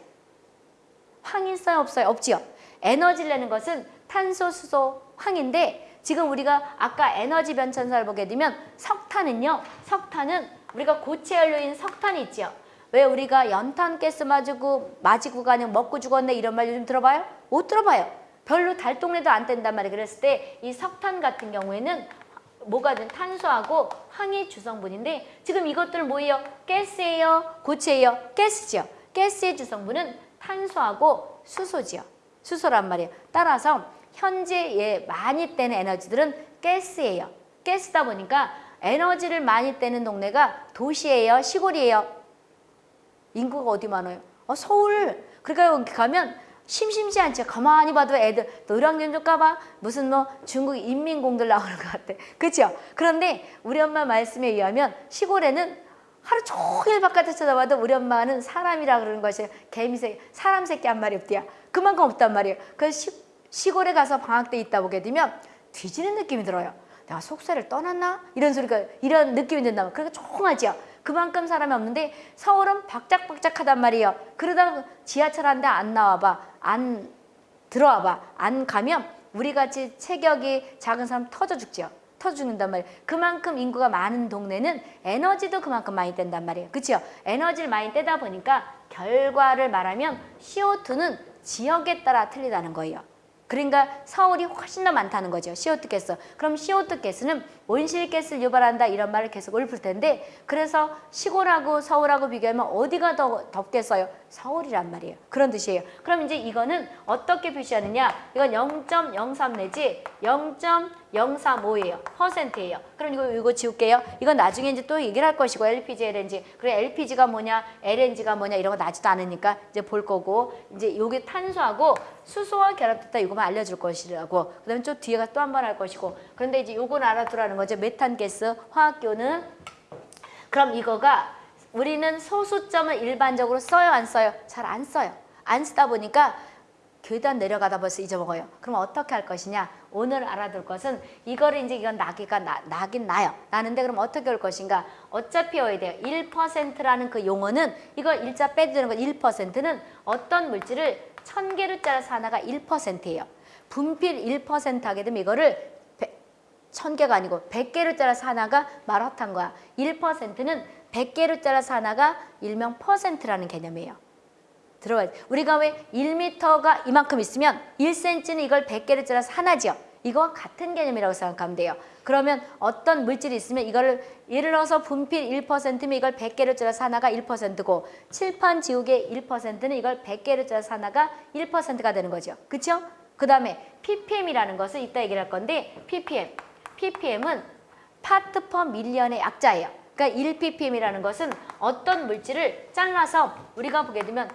황 있어요 없어요? 없지요. 에너지를 내는 것은 탄소, 수소, 황인데 지금 우리가 아까 에너지 변천사를 보게 되면 석탄은요. 석탄은 우리가 고체 연료인 석탄이 있지요. 왜 우리가 연탄 가스 맞고 맞이고 가냥 먹고 죽었네 이런 말 요즘 들어봐요? 못 들어봐요. 별로 달동네도 안 뗀단 말이에요. 그랬을 때 이 석탄 같은 경우에는 뭐가 든 탄소하고 황이 주성분인데 지금 이것들 뭐예요? 가스예요? 고체예요? 가스죠. 가스의 주성분은 탄소하고 수소지요. 수소란 말이에요. 따라서 현재 예, 많이 떼는 에너지들은 가스예요. 가스다 보니까 에너지를 많이 떼는 동네가 도시예요? 시골이에요? 인구가 어디 많아요? 어, 서울. 그러니까 여기 가면 심심치 않죠. 가만히 봐도 애들 노량진 좀 가봐. 무슨 뭐 중국 인민공들 나오는 것 같아. 그렇죠? 그런데 우리 엄마 말씀에 의하면 시골에는 하루 종일 바깥에 쳐다봐도 우리 엄마는 사람이라 그러는 것이 개미새 사람 새끼 한 마리 없대야. 그만큼 없단 말이에요. 그래서 시, 시골에 가서 방학 때 있다 보게 되면 뒤지는 느낌이 들어요. 내가 속세를 떠났나? 이런 소리가 이런 느낌이 든다면 그러니까 조용하죠. 그만큼 사람이 없는데 서울은 박짝박짝하단 말이에요. 그러다 지하철 한 대 안 나와봐. 안 들어와봐. 안 가면 우리같이 체격이 작은 사람 터져 죽죠. 터져 죽는단 말이에요. 그만큼 인구가 많은 동네는 에너지도 그만큼 많이 뗀단 말이에요. 그렇죠? 에너지를 많이 떼다 보니까 결과를 말하면 CO2는 지역에 따라 틀리다는 거예요. 그러니까 서울이 훨씬 더 많다는 거죠. CO2 가스. 그럼 CO2 가스는 온실가스를 유발한다 이런 말을 계속 읊을 텐데 그래서 시골하고 서울하고 비교하면 어디가 더 덥겠어요? 서울이란 말이에요. 그런 뜻이에요. 그럼 이제 이거는 어떻게 표시하느냐? 이건 0.03 내지 0.035예요. 퍼센트예요. 그럼 이거 이거 지울게요. 이건 나중에 이제 또 얘기를 할 것이고 LPG, LNG. 그래 LPG가 뭐냐, LNG가 뭐냐 이런 거 나지도 않으니까 이제 볼 거고 이제 요게 탄소하고 수소와 결합됐다 이거만 알려줄 것이라고. 그다음에 좀 뒤에가 또 한 번 할 것이고. 그런데 이제 요건 알아두라는 거죠. 메탄 가스 화학교는 그럼 이거가 우리는 소수점을 일반적으로 써요 안 써요? 잘 안 써요. 안 쓰다 보니까 계단 내려가다 벌써 잊어먹어요. 그럼 어떻게 할 것이냐? 오늘 알아둘 것은 이거를 이제 이건 나기가 나, 나긴 나요. 나는데 그럼 어떻게 할 것인가? 어차피 외워야 돼요. 1%라는 그 용어는 이거 일자 빼주는 건 1%는 어떤 물질을 천 개를 짜서 하나가 1%예요. 분필 1% 하게 되면 이거를 천 개가 아니고 100개를 짜서 하나가 마라탕 거야. 1%는 100개를 짜서 하나가 일명 퍼센트라는 개념이에요. 들어봐요. 우리가 왜 1m가 이만큼 있으면 1cm는 이걸 100개를 짜서 하나죠. 이거와 같은 개념이라고 생각하면 돼요. 그러면 어떤 물질이 있으면 이거를 예를 들어서 분필 1%면 이걸 100개를 짜서 하나가 1%고 칠판 지우개 1%는 이걸 100개를 짜서 하나가 1%가 되는 거죠. 그렇죠? 그 다음에 ppm이라는 것을 이따 얘기를 할 건데 ppm, ppm은 파트 퍼 밀리언의 약자예요. 그러니까 1ppm이라는 것은 어떤 물질을 잘라서 우리가 보게 되면 여-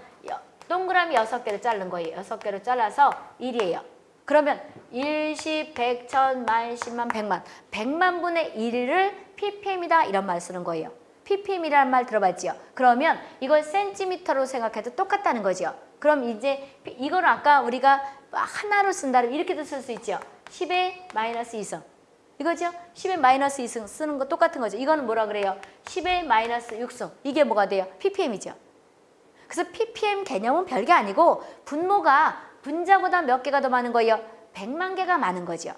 동그라미 6개를 자른 거예요. 6개를 잘라서 1이에요. 그러면 1, 10, 100, 1000, 만, 10만, 100만 100만 분의 1을 ppm이다 이런 말 쓰는 거예요. ppm이라는 말 들어봤지요? 그러면 이걸 센티미터로 생각해도 똑같다는 거죠. 그럼 이제 이걸 아까 우리가 하나로 쓴다면 이렇게도 쓸 수 있죠. 10의 마이너스 2승. 이거죠? 10의 마이너스 2승 쓰는 거 똑같은 거죠. 이거는 뭐라 그래요? 10의 마이너스 6승. 이게 뭐가 돼요? ppm이죠. 그래서 ppm 개념은 별게 아니고 분모가 분자보다 몇 개가 더 많은 거예요? 100만 개가 많은 거죠.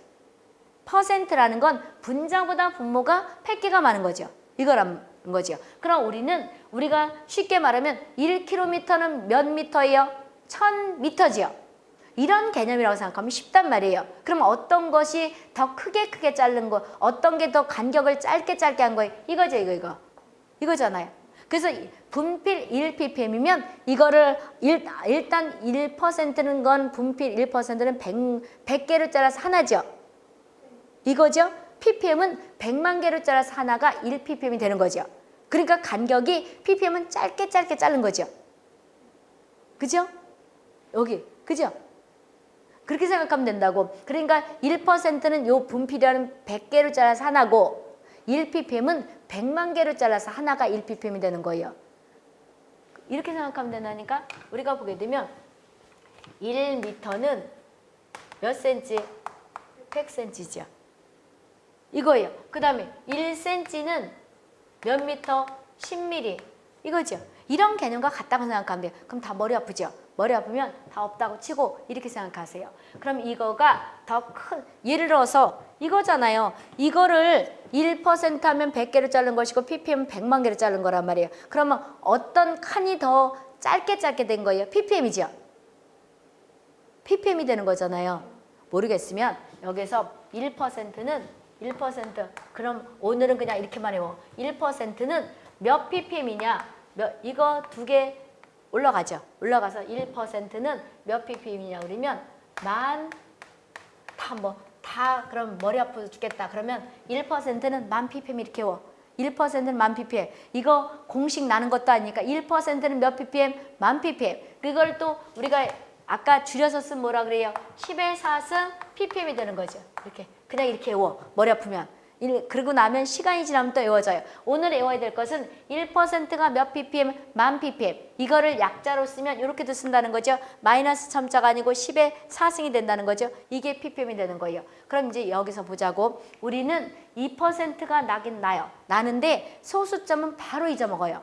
퍼센트라는 건 분자보다 분모가 100개가 많은 거죠. 이거란 거죠. 그럼 우리는 우리가 쉽게 말하면 1km는 몇 미터예요? 1000미터지요. 이런 개념이라고 생각하면 쉽단 말이에요. 그럼 어떤 것이 더 크게 크게 자른 거, 어떤 게 더 간격을 짧게 짧게 한 거예요? 이거죠, 이거, 이거. 이거잖아요. 그래서 이 분필 1ppm이면 이거를 일, 일단 1%는 건 분필 1%는 100, 100개를 잘라서 하나죠. 이거죠. ppm은 100만 개를 잘라서 하나가 1ppm이 되는 거죠. 그러니까 간격이 ppm은 짧게 짧게 자른 거죠. 그죠? 여기, 그죠? 그렇게 생각하면 된다고. 그러니까 1%는 요 분필이라는 100개를 잘라서 하나고 1ppm은 100만 개를 잘라서 하나가 1ppm이 되는 거예요. 이렇게 생각하면 된다니까 우리가 보게 되면 1m는 몇 센치? 100cm죠. 이거예요. 그 다음에 1cm는 몇 미터? 10mm. 이거죠. 이런 개념과 같다고 생각하면 돼요. 그럼 다 머리 아프죠? 머리 아프면 다 없다고 치고 이렇게 생각하세요. 그럼 이거가 더 큰, 예를 들어서 이거잖아요. 이거를 1% 하면 100개를 자른 것이고 ppm은 100만 개를 자른 거란 말이에요. 그러면 어떤 칸이 더 짧게 짧게 된 거예요? ppm이죠. ppm이 되는 거잖아요. 모르겠으면 여기서 1%는 1% 그럼 오늘은 그냥 이렇게만 해요. 1%는 몇 ppm이냐? 몇 이거 두 개 올라가죠. 올라가서 1%는 몇 ppm이냐 그러면 만 다뭐 다 그럼 머리 아파 죽겠다. 그러면 1%는 만 ppm 이렇게 워. 1%는 만 ppm. 이거 공식 나는 것도 아니니까 1%는 몇 ppm? 만 ppm. 그걸 또 우리가 아까 줄여서 쓴 뭐라 그래요? 10의 4승 ppm이 되는 거죠. 이렇게 그냥 이렇게 외워. 머리 아프면. 일, 그러고 나면 시간이 지나면 또 외워져요. 오늘 외워야 될 것은 1%가 몇 ppm? 만 ppm. 이거를 약자로 쓰면 이렇게도 쓴다는 거죠. 마이너스 첨자가 아니고 10의 4승이 된다는 거죠. 이게 ppm이 되는 거예요. 그럼 이제 여기서 보자고. 우리는 2%가 나긴 나요. 나는데 소수점은 바로 잊어먹어요.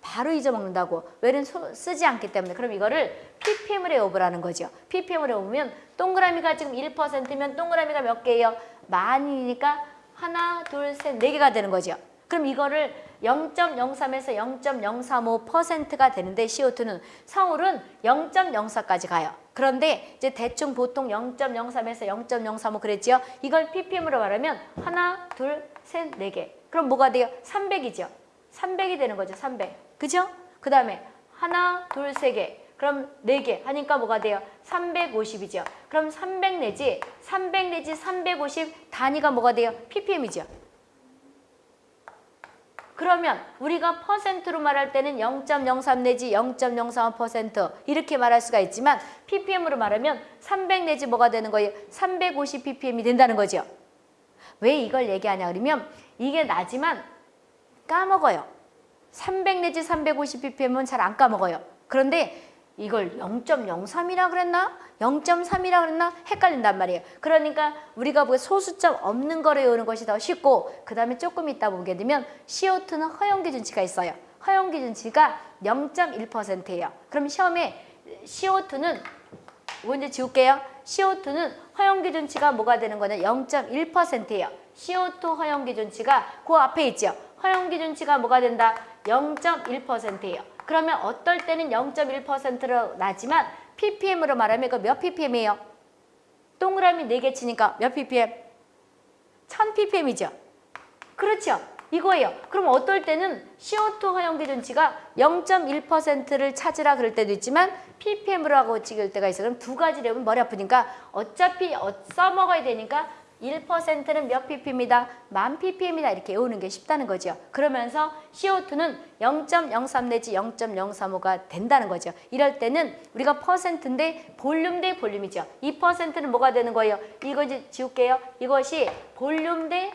바로 잊어먹는다고. 왜는 소- 쓰지 않기 때문에. 그럼 이거를 ppm을 외워보라는 거죠. ppm을 외우면 동그라미가 지금 1%면 동그라미가 몇 개예요? 만이니까 하나, 둘, 셋, 네 개가 되는 거죠. 그럼 이거를 0.03에서 0.035%가 되는데 CO2는 서울은 0.04까지 가요. 그런데 이제 대충 보통 0.03에서 0.035 그랬죠. 이걸 ppm으로 말하면 하나, 둘, 셋, 네 개. 그럼 뭐가 돼요? 300이죠. 300이 되는 거죠. 300. 그죠? 그 다음에 하나, 둘, 세 개. 그럼 네개 하니까 뭐가 돼요? 350이죠. 그럼 300 내지 300 내지 350 단위가 뭐가 돼요? ppm이죠. 그러면 우리가 퍼센트로 말할 때는 0.03 내지 0.03% 이렇게 말할 수가 있지만 ppm으로 말하면 300 내지 뭐가 되는 거예요? 350 ppm이 된다는 거죠. 왜 이걸 얘기하냐 그러면 이게 나지만 까먹어요. 300 내지 350 ppm은 잘 안 까먹어요. 그런데 이걸 0.03이라 그랬나? 0.3이라 그랬나? 헷갈린단 말이에요. 그러니까 우리가 뭐 소수점 없는 거를 외우는 것이 더 쉽고 그 다음에 조금 있다 보게 되면 CO2는 허용 기준치가 있어요. 허용 기준치가 0.1%예요. 그럼 시험에 CO2는 이거 이제 지울게요. CO2는 허용 기준치가 뭐가 되는 거냐? 0.1%예요. CO2 허용 기준치가 그 앞에 있죠. 허용 기준치가 뭐가 된다? 0.1%예요. 그러면 어떨 때는 0.1%로 나지만 ppm으로 말하면 이거 몇 ppm이에요? 동그라미 4개 치니까 몇 ppm? 1000ppm이죠. 그렇죠. 이거예요. 그럼 어떨 때는 CO2 허용 기준치가 0.1%를 찾으라 그럴 때도 있지만 ppm으로 하고 찍을 때가 있어요. 그럼 두 가지를 해보면 머리 아프니까 어차피 어- 써먹어야 되니까 1%는 몇 ppm이다? 만 ppm이다. 이렇게 외우는 게 쉽다는 거죠. 그러면서 CO2는 0.03 내지 0.035가 된다는 거죠. 이럴 때는 우리가 퍼센트인데 볼륨 대 볼륨이죠. 이 퍼센트는 뭐가 되는 거예요? 이거 이제 지울게요. 이것이 볼륨 대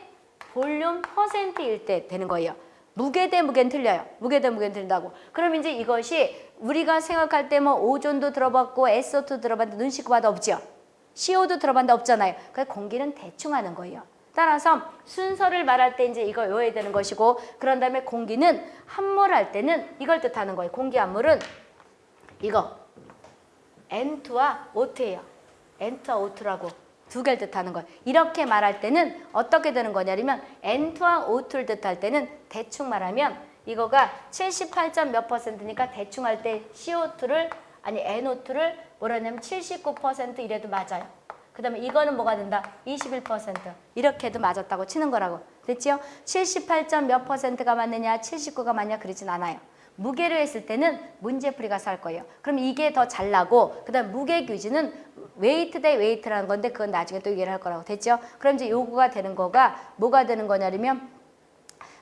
볼륨 퍼센트일 때 되는 거예요. 무게 대 무게는 틀려요. 무게 대 무게는 틀린다고. 그럼 이제 이것이 우리가 생각할 때 뭐 오존도 들어봤고 SO2 들어봤는데 눈 씻고 봐도 없죠. CO도 들어봤는데 없잖아요. 그래서 공기는 대충 하는 거예요. 따라서 순서를 말할 때 이제 이거 외워야 되는 것이고 그런 다음에 공기는 함몰할 때는 이걸 뜻하는 거예요. 공기 함몰은 이거 N2와 O2예요. N2와 O2라고 두 개를 뜻하는 거예요. 이렇게 말할 때는 어떻게 되는 거냐면 N2와 O2를 뜻할 때는 대충 말하면 이거가 78점 몇 퍼센트니까 대충 할 때 CO2를 아니 NO2를 뭐라냐면 79% 이래도 맞아요. 그 다음에 이거는 뭐가 된다? 21% 이렇게 해도 맞았다고 치는 거라고 됐지요? 78점 몇 퍼센트가 맞느냐 79가 맞냐 그러진 않아요. 무게로 했을 때는 문제풀이 가서 할 거예요. 그럼 이게 더 잘 나고 그 다음 무게 규지는 weight 대 weight라는 건데 그건 나중에 또 얘기를 할 거라고 됐죠? 그럼 이제 요거가 되는 거가 뭐가 되는 거냐면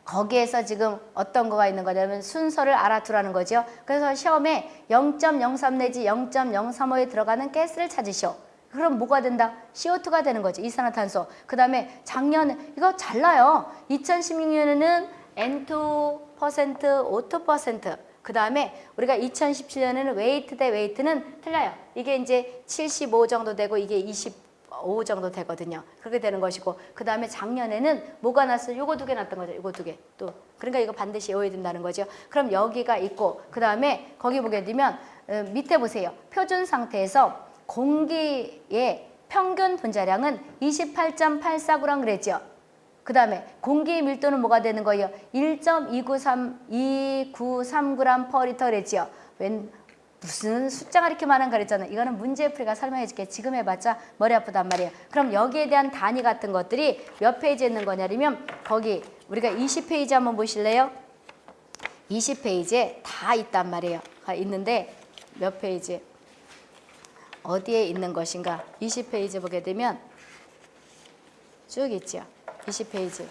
거기에서 지금 어떤 거가 있는 거냐면 순서를 알아두라는 거죠. 그래서 시험에 0.03 내지 0.035에 들어가는 가스를 찾으시오. 그럼 뭐가 된다? CO2가 되는 거죠. 이산화탄소. 그 다음에 작년 이거 잘 나요. 2016년에는 N2%, O2%. 그 다음에 우리가 2017년에는 weight 대 weight는 틀려요. 이게 이제 75 정도 되고 이게 25 정도 되거든요. 그렇게 되는 것이고 그 다음에 작년에는 뭐가 났어요? 요거 두 개 났던 거죠. 요거 두 개. 또 그러니까 이거 반드시 외워야 된다는 거죠. 그럼 여기가 있고 그 다음에 거기 보게 되면 어, 밑에 보세요. 표준 상태에서 공기의 평균 분자량은 28.84g 그랬죠. 그 다음에 공기의 밀도는 뭐가 되는 거예요? 1.293, 293g per 리터. 웬 무슨 숫자가 이렇게 많은 그랬잖아요. 이거는 문제풀이 가 설명해 줄게. 지금 해봤자 머리 아프단 말이에요. 그럼 여기에 대한 단위 같은 것들이 몇 페이지에 있는 거냐면 거기 우리가 20페이지 한번 보실래요? 20페이지에 다 있단 말이에요. 아, 있는데 몇 페이지? 어디에 있는 것인가? 20페이지 보게 되면 쭉 있죠. 20페이지.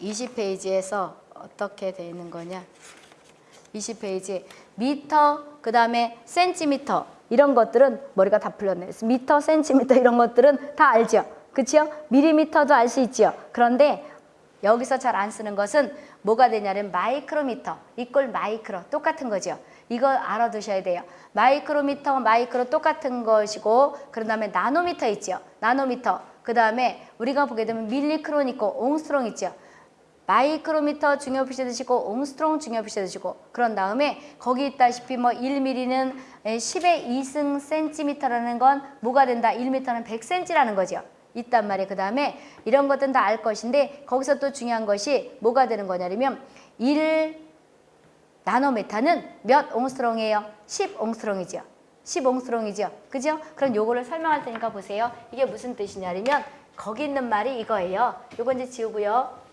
20페이지에서 어떻게 돼 있는 거냐? 20페이지 미터 그 다음에 센티미터 이런 것들은 머리가 다 풀렸네. 미터, 센티미터 이런 것들은 다 알죠. 그렇죠? 미리미터도 알 수 있죠. 그런데 여기서 잘 안 쓰는 것은 뭐가 되냐면 마이크로미터 equal 마이크로 똑같은 거죠. 이거 알아두셔야 돼요. 마이크로미터, 마이크로 똑같은 것이고 그런 다음에 나노미터 있죠. 나노미터. 그 다음에 우리가 보게 되면 밀리크론 있고 옹스트롬 있죠. 마이크로미터 중요 표시 드시고 옹스트롱 중요 표시 드시고 그런 다음에 거기 있다시피 뭐 1mm는 10의 2승 센티미터라는 건 뭐가 된다? 1m는 100cm라는 거죠. 있단 말이에요. 그 다음에 이런 것들은 다 알 것인데 거기서 또 중요한 것이 뭐가 되는 거냐면 1 나노메타는 몇 옹스트롱이에요? 10 옹스트롱이죠. 10 옹스트롱이죠. 그죠? 그럼 요거를 설명할 테니까 보세요. 이게 무슨 뜻이냐면 거기 있는 말이 이거예요. 요거 이제 지우고요.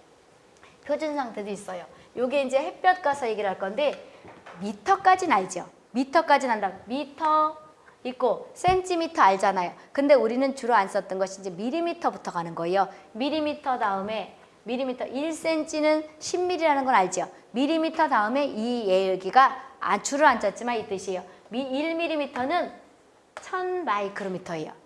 표준 상태도 있어요. 요게 이제 햇볕 가서 얘기를 할 건데 미터까지는 알죠. 미터까지는 안다. 미터 있고 센티미터 알잖아요. 근데 우리는 주로 안 썼던 것이 이제 미리미터부터 가는 거예요. 미리미터 다음에 미리미터 1cm는 10mm라는 건 알죠. 미리미터 다음에 이 여기가 아, 줄을 안 짰지만 이 뜻이에요. 미 1mm는 1000 마이크로미터예요.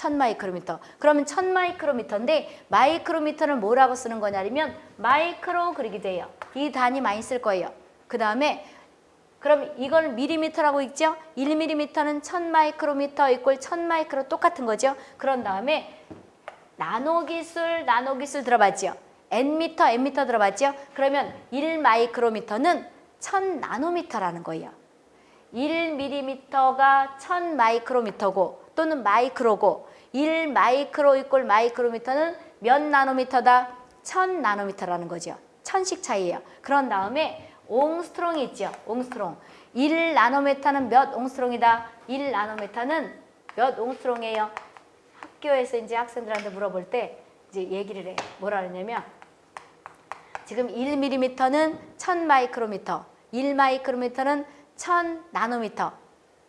1000 마이크로미터. 그러면 1000 마이크로미터인데 마이크로미터는 뭐라고 쓰는 거냐면 마이크로 그리기 돼요. 이 단위 많이 쓸 거예요. 그 다음에 그럼 이거는 미리미터라고 있죠? 1mm는 1000 마이크로미터 equal 1000 마이크로 똑같은 거죠? 그런 다음에 나노 기술, 나노 기술 들어봤죠? N미터, N미터 들어봤죠? 그러면 1 마이크로미터는 1000 나노미터라는 거예요. 1mm가 1000 마이크로미터고 또는 마이크로고 1 마이크로 이꼴 마이크로미터는 몇 나노미터다? 1000 나노미터라는 거죠. 천씩 차이예요. 그런 다음에 옹스트롱이 있죠. 옹스트롱. 1 나노메타는 몇 옹스트롱이다? 1 나노메타는 몇 옹스트롱이에요? 학교에서 이제 학생들한테 물어볼 때 이제 얘기를 해. 뭐라 그러냐면 지금 1mm는 1000 마이크로미터, 1 마이크로미터는 1000 나노미터.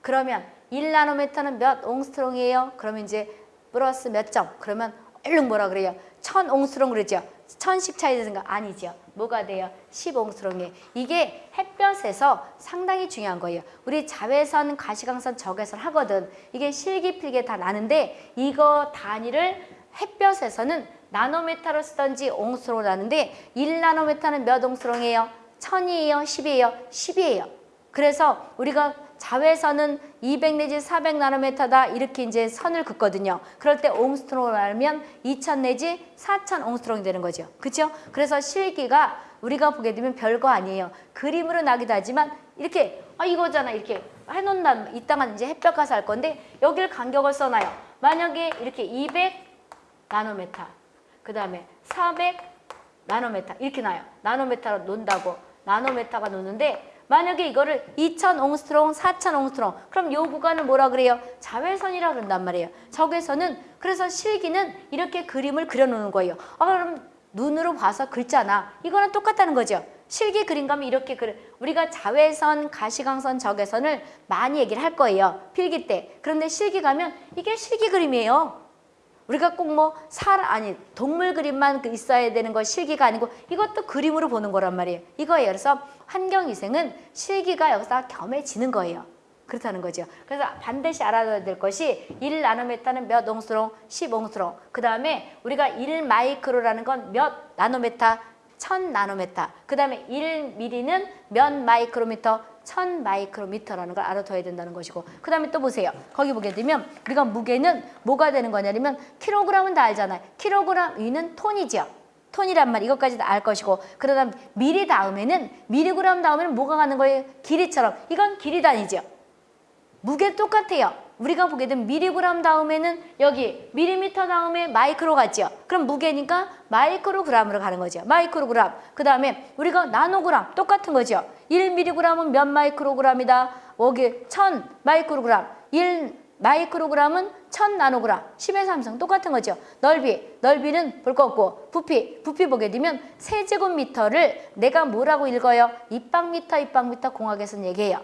그러면 1 나노미터는 몇 옹스트롱이에요? 그러면 이제 플러스 몇 점? 그러면 얼른 뭐라 그래요? 1000 옹스트롱 그러죠? 1000씩 차이 되는 거 아니죠? 뭐가 돼요? 10옹스트롱이에요. 이게 햇볕에서 상당히 중요한 거예요. 우리 자외선, 가시광선, 적외선 하거든. 이게 실기필게 다 나는데 이거 단위를 햇볕에서는 나노메타로 쓰던지 옹스트롱으로 나는데 1나노메타는 몇 옹스트롱이에요? 1000이에요? 10이에요? 10이에요. 그래서 우리가 자외선은 200 내지 400 나노메타다 이렇게 이제 선을 긋거든요. 그럴 때 옹스트롱을 말하면 2000 내지 4000 옹스트롱이 되는 거죠. 그렇죠? 그래서 실기가 우리가 보게 되면 별거 아니에요. 그림으로 나기도 하지만 이렇게 아 이거잖아 이렇게 해놓는다 이따가 이제 햇볕 가서 할 건데 여기를 간격을 써놔요. 만약에 이렇게 200 나노메타 그 다음에 400 나노메타 이렇게 나요. 나노메타로 논다고 나노메타가 노는데 만약에 이거를 2000 옹스트롱, 4000 옹스트롱 그럼 요 구간을 뭐라 그래요? 자외선이라 그런단 말이에요. 적외선은 그래서 실기는 이렇게 그림을 그려놓는 거예요. 아 그럼 눈으로 봐서 긁잖아. 이거는 똑같다는 거죠. 실기 그림 가면 이렇게 그려 우리가 자외선, 가시광선, 적외선을 많이 얘기를 할 거예요. 필기 때. 그런데 실기 가면 이게 실기 그림이에요. 우리가 꼭 뭐 살 아니 동물 그림만 그 있어야 되는 거 실기가 아니고 이것도 그림으로 보는 거란 말이에요. 이거예요. 그래서 환경위생은 실기가 여기서 겸해지는 거예요. 그렇다는 거죠. 그래서 반드시 알아둬야 될 것이 1 나노메타는 몇 옹스트롬? 10 옹스트롬. 그 다음에 우리가 1 마이크로라는 건 몇 나노메타? 1000 나노메타. 그 다음에 1 미리는 몇 마이크로미터? 1000 마이크로미터라는 걸 알아둬야 된다는 것이고 그 다음에 또 보세요. 거기 보게 되면 우리가 무게는 뭐가 되는 거냐면 킬로그램은 다 알잖아요. 킬로그램 위는 톤이죠. 톤이란 말 이것까지 도 알 것이고 그러다 미리 다음에는 미리그램 다음에는 뭐가 가는 거예요? 길이처럼 이건 길이 단위죠. 무게 똑같아요. 우리가 보게 되면 미리그램 다음에는 여기 미리미터 다음에 마이크로 갔죠. 그럼 무게니까 마이크로그램으로 가는 거죠. 마이크로그램. 그 다음에 우리가 나노그램 똑같은 거죠. 1미리그램은 몇 마이크로그램이다. 여기 1000 마이크로그램. 1 마이크로그램은 1000 나노그램. 10의 삼승 똑같은 거죠. 넓이. 넓이는 볼 거 없고 부피. 부피 보게 되면 세제곱미터를 내가 뭐라고 읽어요? 입방미터 입방미터 공학에서는 얘기해요.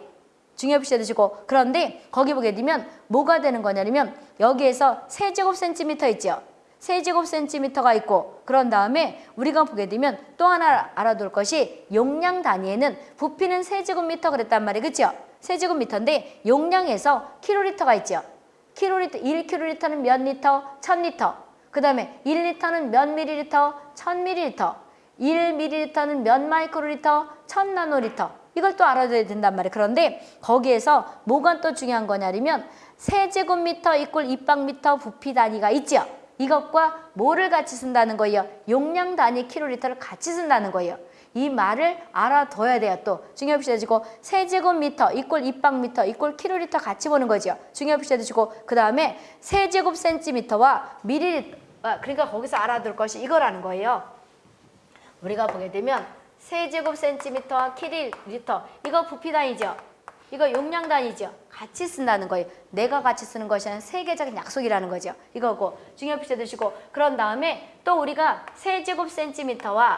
중요시 해두시고 그런데 거기 보게 되면 뭐가 되는 거냐면 여기에서 세제곱 센티미터 있죠. 세제곱 센티미터가 있고 그런 다음에 우리가 보게 되면 또 하나 알아둘 것이 용량 단위에는 부피는 세제곱미터 그랬단 말이에요. 그렇죠? 세제곱미터인데 용량에서 킬로리터가 있죠. 킬로리터 1킬로리터는 몇 리터? 1000리터. 그 다음에 1리터는 몇 밀리리터? 1000밀리리터. 1밀리리터는 몇 마이크로리터? 1000나노리터. 이걸 또 알아둬야 된단 말이에요. 그런데 거기에서 뭐가 또 중요한 거냐면 세제곱미터 equal 입방미터 부피 단위가 있죠. 이것과 뭐를 같이 쓴다는 거예요? 용량 단위 킬로리터를 같이 쓴다는 거예요. 이 말을 알아둬야 돼요. 또 중요시 해 주고 세제곱미터 equal 입방미터 equal 킬로리터 같이 보는 거죠. 중요시 해주시고 그 다음에 세제곱 센티미터와 미리리터 아, 그러니까 거기서 알아둘 것이 이거라는 거예요. 우리가 보게 되면 세제곱 센티미터와 킬로리터 이거 부피 단위죠. 이거 용량 단위죠. 같이 쓴다는 거예요. 내가 같이 쓰는 것이 아니라 세계적인 약속이라는 거죠. 이거고 중요시 해두시고 그런 다음에 또 우리가 세제곱 센티미터와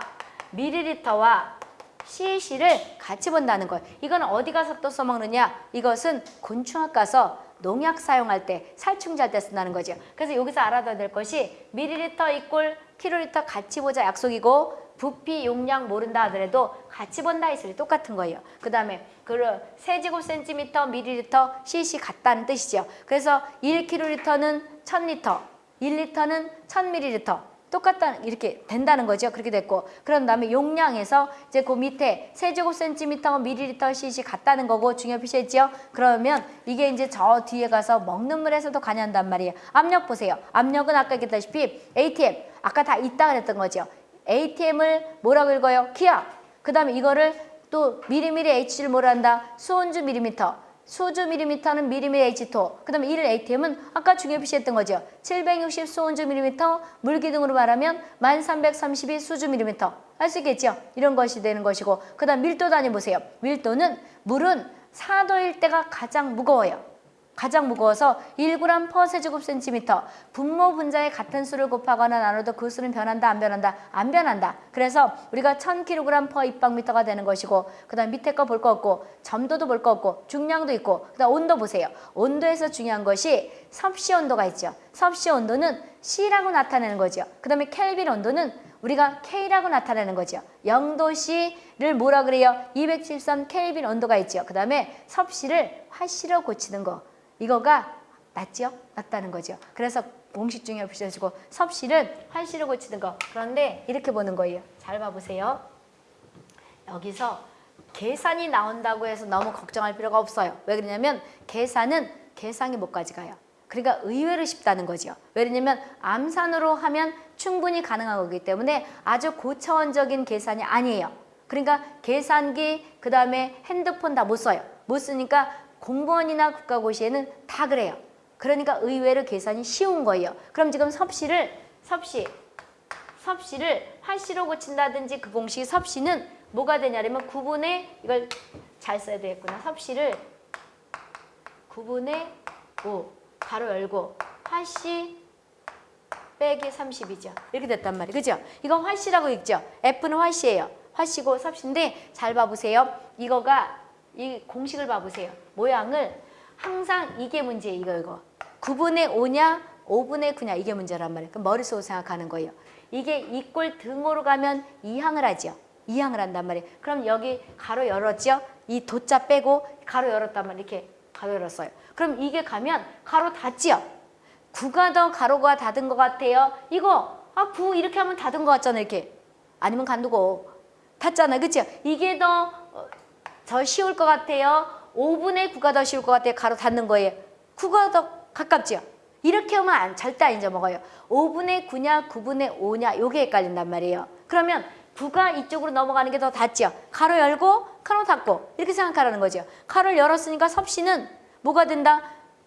미리리터와 cc를 같이 본다는 거예요. 이건 어디 가서 또 써먹느냐? 이것은 곤충학 가서 농약 사용할 때 살충제할 때 쓴다는 거죠. 그래서 여기서 알아둬야 될 것이 미리리터 equal 킬로리터 같이 보자 약속이고 부피 용량 모른다 하더라도 같이 본다 했을 때 똑같은 거예요. 그 다음에 그 세제곱 센티미터 미리리터 cc 같다는 뜻이죠. 그래서 1킬로리터는 1000리터, 1리터는 1000밀리리터 똑같다 이렇게 된다는 거죠. 그렇게 됐고 그런 다음에 용량에서 이제 그 밑에 세제곱 센티미터 밀리리터 cc 같다는 거고 중요 표시했죠. 그러면 이게 이제 저 뒤에 가서 먹는 물에서도 관여한단 말이에요. 압력 보세요. 압력은 아까 얘기했다시피 ATM 아까 다 있다 그랬던 거죠. ATM을 뭐라고 읽어요? 기압. 그 다음에 이거를 또 미리미리 H를 뭐라 한다? 수온주 미리미터. 수주 미리미터는 미리미리 H2. 그 다음에 1 ATM은 아까 중요 표시했던 거죠. 760 수온주 미리미터, 물기둥으로 말하면 1332 수주 미리미터. 할수 있겠죠? 이런 것이 되는 것이고 그 다음 밀도 단위 보세요. 밀도는 물은 4도일 때가 가장 무거워요. 가장 무거워서 1g per 세제곱센티미터. 분모 분자의 같은 수를 곱하거나 나눠도 그 수는 변한다 안 변한다? 안 변한다. 그래서 우리가 1000kg per 입방미터가 되는 것이고 그 다음 밑에 거 볼 거 없고 점도도 볼 거 없고 중량도 있고 그 다음 온도 보세요. 온도에서 중요한 것이 섭씨 온도가 있죠. 섭씨 온도는 C라고 나타내는 거죠. 그 다음에 켈빈 온도는 우리가 K라고 나타내는 거죠. 0도씨를 뭐라 그래요? 273 켈빈 온도가 있죠. 그 다음에 섭씨를 화씨로 고치는 거 이거가 낫죠? 낫다는 거죠. 그래서 공식 중에 붙여주고 섭씨를 활씨로 고치는 거. 그런데 이렇게 보는 거예요. 잘 봐보세요. 여기서 계산이 나온다고 해서 너무 걱정할 필요가 없어요. 왜 그러냐면 계산은 계상이 못까지 가요. 그러니까 의외로 쉽다는 거죠. 왜냐면 암산으로 하면 충분히 가능한 거기 때문에 아주 고차원적인 계산이 아니에요. 그러니까 계산기 그 다음에 핸드폰 다 못 써요. 못 쓰니까 공무원이나 국가고시에는 다 그래요. 그러니까 의외로 계산이 쉬운 거예요. 그럼 지금 섭씨를 섭씨 섭씨를 활씨로 고친다든지 그 공식 섭씨는 뭐가 되냐면 9분의 이걸 잘 써야 되겠구나. 섭씨를 9분의 5 가로 열고 활씨 빼기 30이죠. 이렇게 됐단 말이에요. 그죠? 이건 활씨라고 읽죠. F는 활씨예요. 활씨고 섭씨인데 잘 봐보세요. 이거가 이 공식을 봐보세요. 모양을 항상 이게 문제예요. 이거 이거. 9분의 5냐 5분의 9냐 이게 문제란 말이에요. 그럼 머릿속으로 생각하는 거예요. 이게 이꼴 등호로 가면 이항을 하죠. 이항을 한단 말이에요. 그럼 여기 가로 열었죠. 이 도자 빼고 가로 열었단 말이에요. 이렇게 가로 열었어요. 그럼 이게 가면 가로 닫지요. 9가 더 가로가 닫은 것 같아요. 이거 아 9 이렇게 하면 닫은 것 같잖아요. 이렇게. 아니면 간두고 닫잖아. 그렇죠? 이게 더 어, 더 쉬울 것 같아요. 5분의 9가 더 쉬울 것 같아요. 가로 닫는 거예요. 9가 더 가깝죠? 이렇게 하면 안, 절대 안 잊어먹어요. 5분의 9냐 9분의 5냐 요게 헷갈린단 말이에요. 그러면 9가 이쪽으로 넘어가는 게 더 닿죠. 가로 열고 가로 닫고 이렇게 생각하라는 거죠. 가로를 열었으니까 섭씨는 뭐가 된다?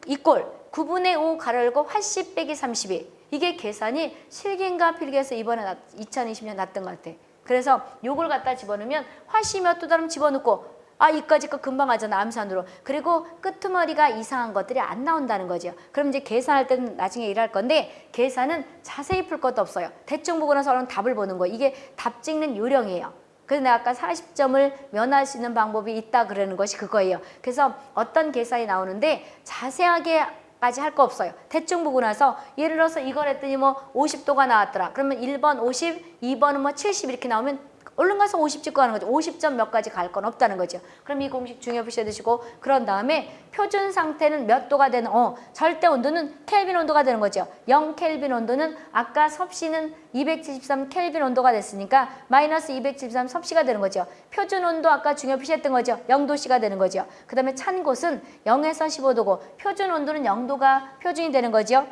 이꼴 9분의 5 가로 열고 80 빼기 32 이게 계산이 실기인가 필기에서 이번에 2020년 났던 것 같아. 그래서 요걸 갖다 집어넣으면 화씨 몇도 다름 집어넣고 아 이까지 거 금방 하잖아 암산으로. 그리고 끄트머리가 이상한 것들이 안 나온다는 거죠. 그럼 이제 계산할 때는 나중에 일할 건데 계산은 자세히 풀 것도 없어요. 대충 보고 나서 얼른 답을 보는 거. 이게 답 찍는 요령이에요. 그래서 내가 아까 40점을 면할 수 있는 방법이 있다 그러는 것이 그거예요. 그래서 어떤 계산이 나오는데 자세하게 까지 할 거 없어요. 대충 보고 나서 예를 들어서 이걸 했더니 뭐 50도가 나왔더라. 그러면 1번 50, 2번은 뭐 70 이렇게 나오면 얼른 가서 50 찍고 하는 거죠. 50점 몇 가지 갈 건 없다는 거죠. 그럼 이 공식 중요히 보셔야 되시고 그런 다음에 표준 상태는 몇 도가 되는 어 절대 온도는 켈빈 온도가 되는 거죠. 0 켈빈 온도는 아까 섭씨는 273 켈빈 온도가 됐으니까 마이너스 273 섭씨가 되는 거죠. 표준 온도 아까 중요 표시했던 거죠. 0도씨가 되는 거죠. 그 다음에 찬 곳은 0에서 15도고 표준 온도는 0도가 표준이 되는 거죠.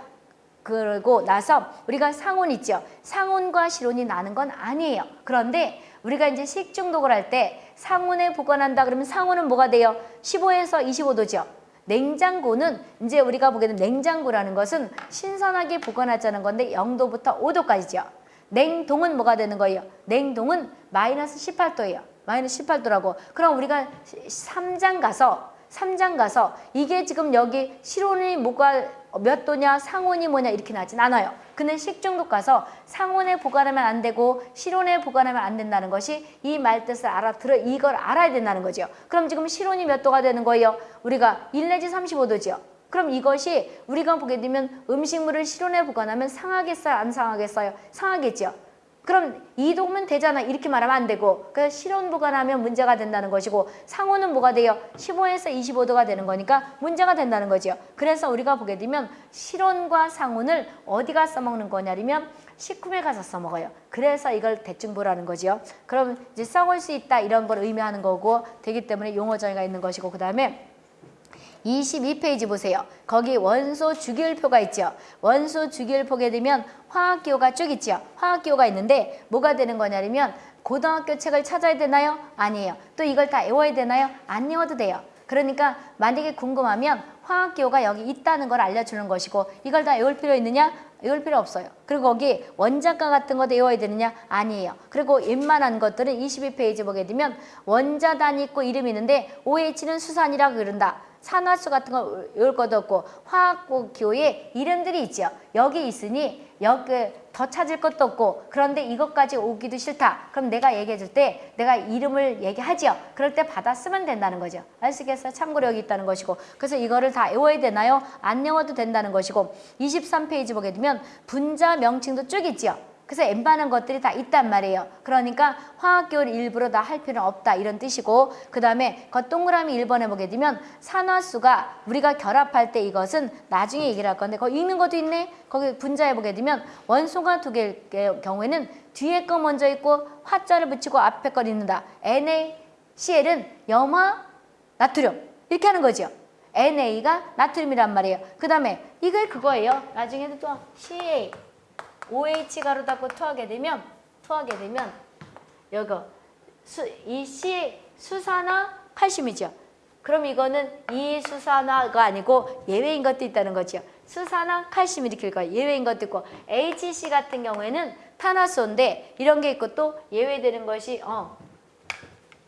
그러고 나서 우리가 상온 있죠. 상온과 실온이 나는 건 아니에요. 그런데 우리가 이제 식중독을 할 때 상온에 보관한다 그러면 상온은 뭐가 돼요? 15에서 25도죠. 냉장고는 이제 우리가 보게 되면 냉장고라는 것은 신선하게 보관하자는 건데 0도부터 5도까지죠. 냉동은 뭐가 되는 거예요? 냉동은 마이너스 18도예요. 마이너스 18도라고. 그럼 우리가 3장 가서 3장 가서 이게 지금 여기 실온이 뭐가 몇 도냐 상온이 뭐냐 이렇게 나진 않아요. 근데 식중독 가서 상온에 보관하면 안 되고 실온에 보관하면 안 된다는 것이 이 말 뜻을 알아들어 이걸 알아야 된다는 거죠. 그럼 지금 실온이 몇 도가 되는 거예요? 우리가 1 내지 35도죠. 그럼 이것이 우리가 보게 되면 음식물을 실온에 보관하면 상하겠어요? 안 상하겠어요? 상하겠죠. 그럼 이동면 되잖아 이렇게 말하면 안 되고 그래서 실온 보관하면 문제가 된다는 것이고 상온은 뭐가 돼요? 15에서 25도가 되는 거니까 문제가 된다는 거죠. 그래서 우리가 보게 되면 실온과 상온을 어디가 써먹는 거냐면 식품에 가서 써먹어요. 그래서 이걸 대충 보라는 거죠. 그럼 이제 썩을 수 있다 이런 걸 의미하는 거고 되기 때문에 용어 정의가 있는 것이고 그 다음에 22페이지 보세요. 거기 원소 주기율표가 있죠. 원소 주기율 보게 되면 화학기호가 쭉 있죠. 화학기호가 있는데 뭐가 되는 거냐면 고등학교 책을 찾아야 되나요? 아니에요. 또 이걸 다 외워야 되나요? 안 외워도 돼요. 그러니까 만약에 궁금하면 화학기호가 여기 있다는 걸 알려주는 것이고 이걸 다 외울 필요 있느냐? 외울 필요 없어요. 그리고 거기 원자가 같은 것도 외워야 되느냐? 아니에요. 그리고 웬만한 것들은 22페이지 보게 되면 원자 단위 있고 이름이 있는데 OH는 수산이라고 그런다. 산화수 같은 거 외울 것도 없고 화학고 기호에 이름들이 있죠. 여기 있으니 여기 더 찾을 것도 없고 그런데 이것까지 오기도 싫다. 그럼 내가 얘기해 줄 때 내가 이름을 얘기하지요. 그럴 때 받아 쓰면 된다는 거죠. 아시겠어요? 여기 있다는 것이고 그래서 이거를 다 외워야 되나요? 안 외워도 된다는 것이고 23페이지 보게 되면 분자 명칭도 쭉 있지요. 그래서 엠반한 것들이 다 있단 말이에요. 그러니까 화학교를 일부러 다 할 필요는 없다 이런 뜻이고 그 다음에 그 동그라미 1번에 보게 되면 산화수가 우리가 결합할 때 이것은 나중에 얘기를 할 건데 거기 읽는 것도 있네. 거기 분자에 보게 되면 원소가 두 개일 경우에는 뒤에 거 먼저 있고 화자를 붙이고 앞에 걸 읽는다. NaCl은 염화 나트륨 이렇게 하는 거죠. NA가 나트륨이란 말이에요. 그 다음에 이게 그거예요. 나중에도 또 CA OH 가루 닫고 투하게 되면 투하게 되면 여거 수, 이 C 수산화 칼슘이죠. 그럼 이거는 이 수산화가 아니고 예외인 것도 있다는 거죠. 수산화 칼슘 이렇게 읽어요. 예외인 것도 있고 HC 같은 경우에는 탄화수인데 이런 게 있고 또 예외되는 것이 어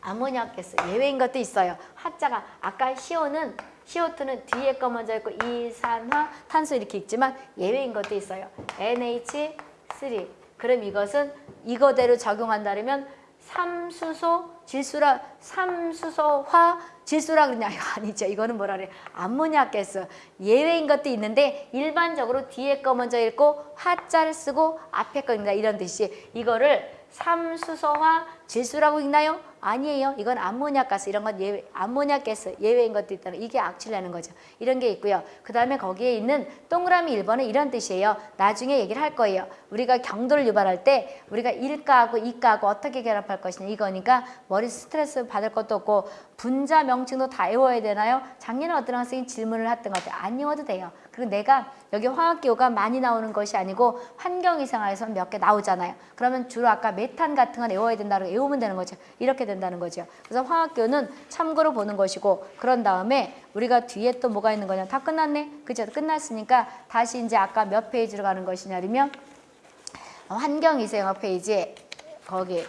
아모니아 가스 예외인 것도 있어요. 하자가 아까 CO는 CO2는 뒤에 거 먼저 있고 이산화 탄소 이렇게 있지만 예외인 것도 있어요. NH3 그럼 이것은 이거대로 적용한다면 삼수소 질소라 삼수소화 질소라 그러냐 아니죠. 이거는 뭐라 그래? 암모니아 가스 예외인 것도 있는데 일반적으로 뒤에 거 먼저 읽고 화자를 쓰고 앞에 거 읽는다 이런 뜻이 이거를 삼수소화 질소라고 읽나요? 아니에요. 이건 암모니아 가스 이런 건 예외, 암모니아 가스 예외인 것도 있다는 이게 악취라는 거죠. 이런 게 있고요. 그 다음에 거기에 있는 동그라미 1번은 이런 뜻이에요. 나중에 얘기를 할 거예요. 우리가 경도를 유발할 때 우리가 일가하고 이가하고 어떻게 결합할 것이냐 이거니까 머리 스트레스 받을 것도 없고 분자 명칭도 다 외워야 되나요? 작년에 어떤 학생이 질문을 했던 것 같아요. 안 외워도 돼요. 그리고 내가 여기 화학기호가 많이 나오는 것이 아니고 환경위생학에서 몇 개 나오잖아요. 그러면 주로 아까 메탄 같은 건 외워야 된다고 외우면 되는 거죠. 이렇게 된다는 거죠. 그래서 화학기호는 참고로 보는 것이고 그런 다음에 우리가 뒤에 또 뭐가 있는 거냐. 다 끝났네. 그죠? 끝났으니까 다시 이제 아까 몇 페이지로 가는 것이냐면 환경위생학 페이지에 거기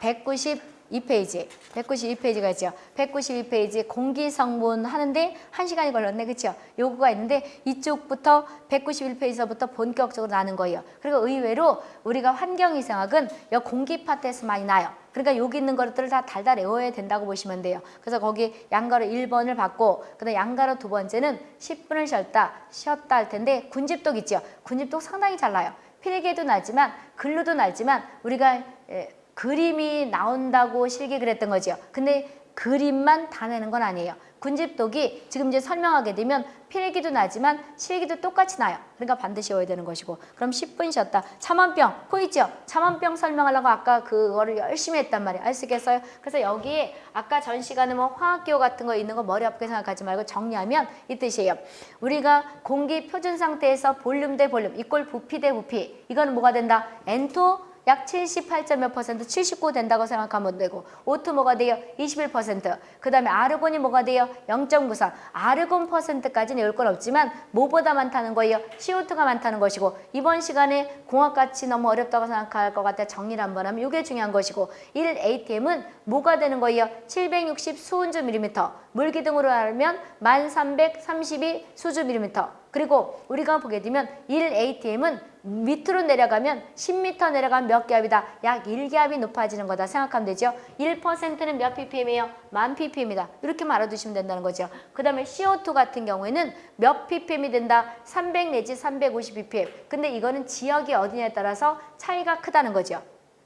192페이지, 192페이지가 있죠. 192페이지 공기성분 하는데 한 시간이 걸렸네. 그렇죠? 요구가 있는데 이쪽부터 191페이지서부터 본격적으로 나는 거예요. 그리고 의외로 우리가 환경위생학은 여 공기 파트에서 많이 나요. 그러니까 여기 있는 것들을 다 달달 외워야 된다고 보시면 돼요. 그래서 거기 양가로 1번을 받고 그다음 양가로 두 번째는 10분을 쉬었다, 쉬었다 할 텐데 군집독 있죠. 군집독 상당히 잘 나요. 필기에도 나지만 글로도 나지만 우리가 에, 그림이 나온다고 실기 그랬던 거죠. 근데 그림만 다 내는 건 아니에요. 군집독이 지금 이제 설명하게 되면 필기도 나지만 실기도 똑같이 나요. 그러니까 반드시 외워야 되는 것이고 그럼 10분 쉬었다. 참원병 보이죠? 참원병 설명하려고 아까 그거를 열심히 했단 말이에요. 아시겠어요? 그래서 여기에 아까 전 시간에 뭐 화학기호 같은 거 있는 거 머리 아프게 생각하지 말고 정리하면 이 뜻이에요. 우리가 공기 표준 상태에서 볼륨 대 볼륨 equal 부피 대 부피 이거는 뭐가 된다? N2 약 78점 몇 퍼센트 79 된다고 생각하면 되고 O2 뭐가 돼요? 21%그 다음에 아르곤이 뭐가 돼요? 0.94 아르곤 퍼센트까지는 외울 건 없지만 뭐보다 많다는 거예요? CO2가 많다는 것이고 이번 시간에 공학같이 너무 어렵다고 생각할 것 같아 정리를 한번 하면 이게 중요한 것이고 1ATM은 뭐가 되는 거예요? 760 수은주 밀리미터 물기둥으로 하면 1332 수주 밀리미터 그리고 우리가 보게 되면 1ATM은 밑으로 내려가면 10m 내려가면 몇 기압이다? 약 1기압이 높아지는 거다 생각하면 되죠. 1%는 몇 ppm이에요? 만 ppm이다. 이렇게 말아두시면 된다는 거죠. 그 다음에 CO2 같은 경우에는 몇 ppm이 된다? 300 내지 350 ppm. 근데 이거는 지역이 어디냐에 따라서 차이가 크다는 거죠.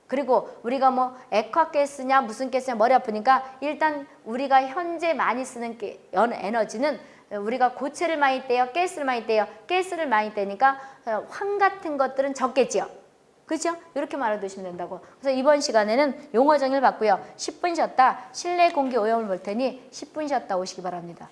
그리고 우리가 뭐 액화가스냐 무슨 가스냐 머리 아프니까 일단 우리가 현재 많이 쓰는 에너지는 우리가 고체를 많이 떼요, 가스를 많이 떼요. 가스를 많이 떼니까 황 같은 것들은 적겠지요. 그렇죠? 이렇게 말해두시면 된다고. 그래서 이번 시간에는 용어 정의를 받고요. 10분 쉬었다 실내 공기 오염을 볼 테니 10분 쉬었다 오시기 바랍니다.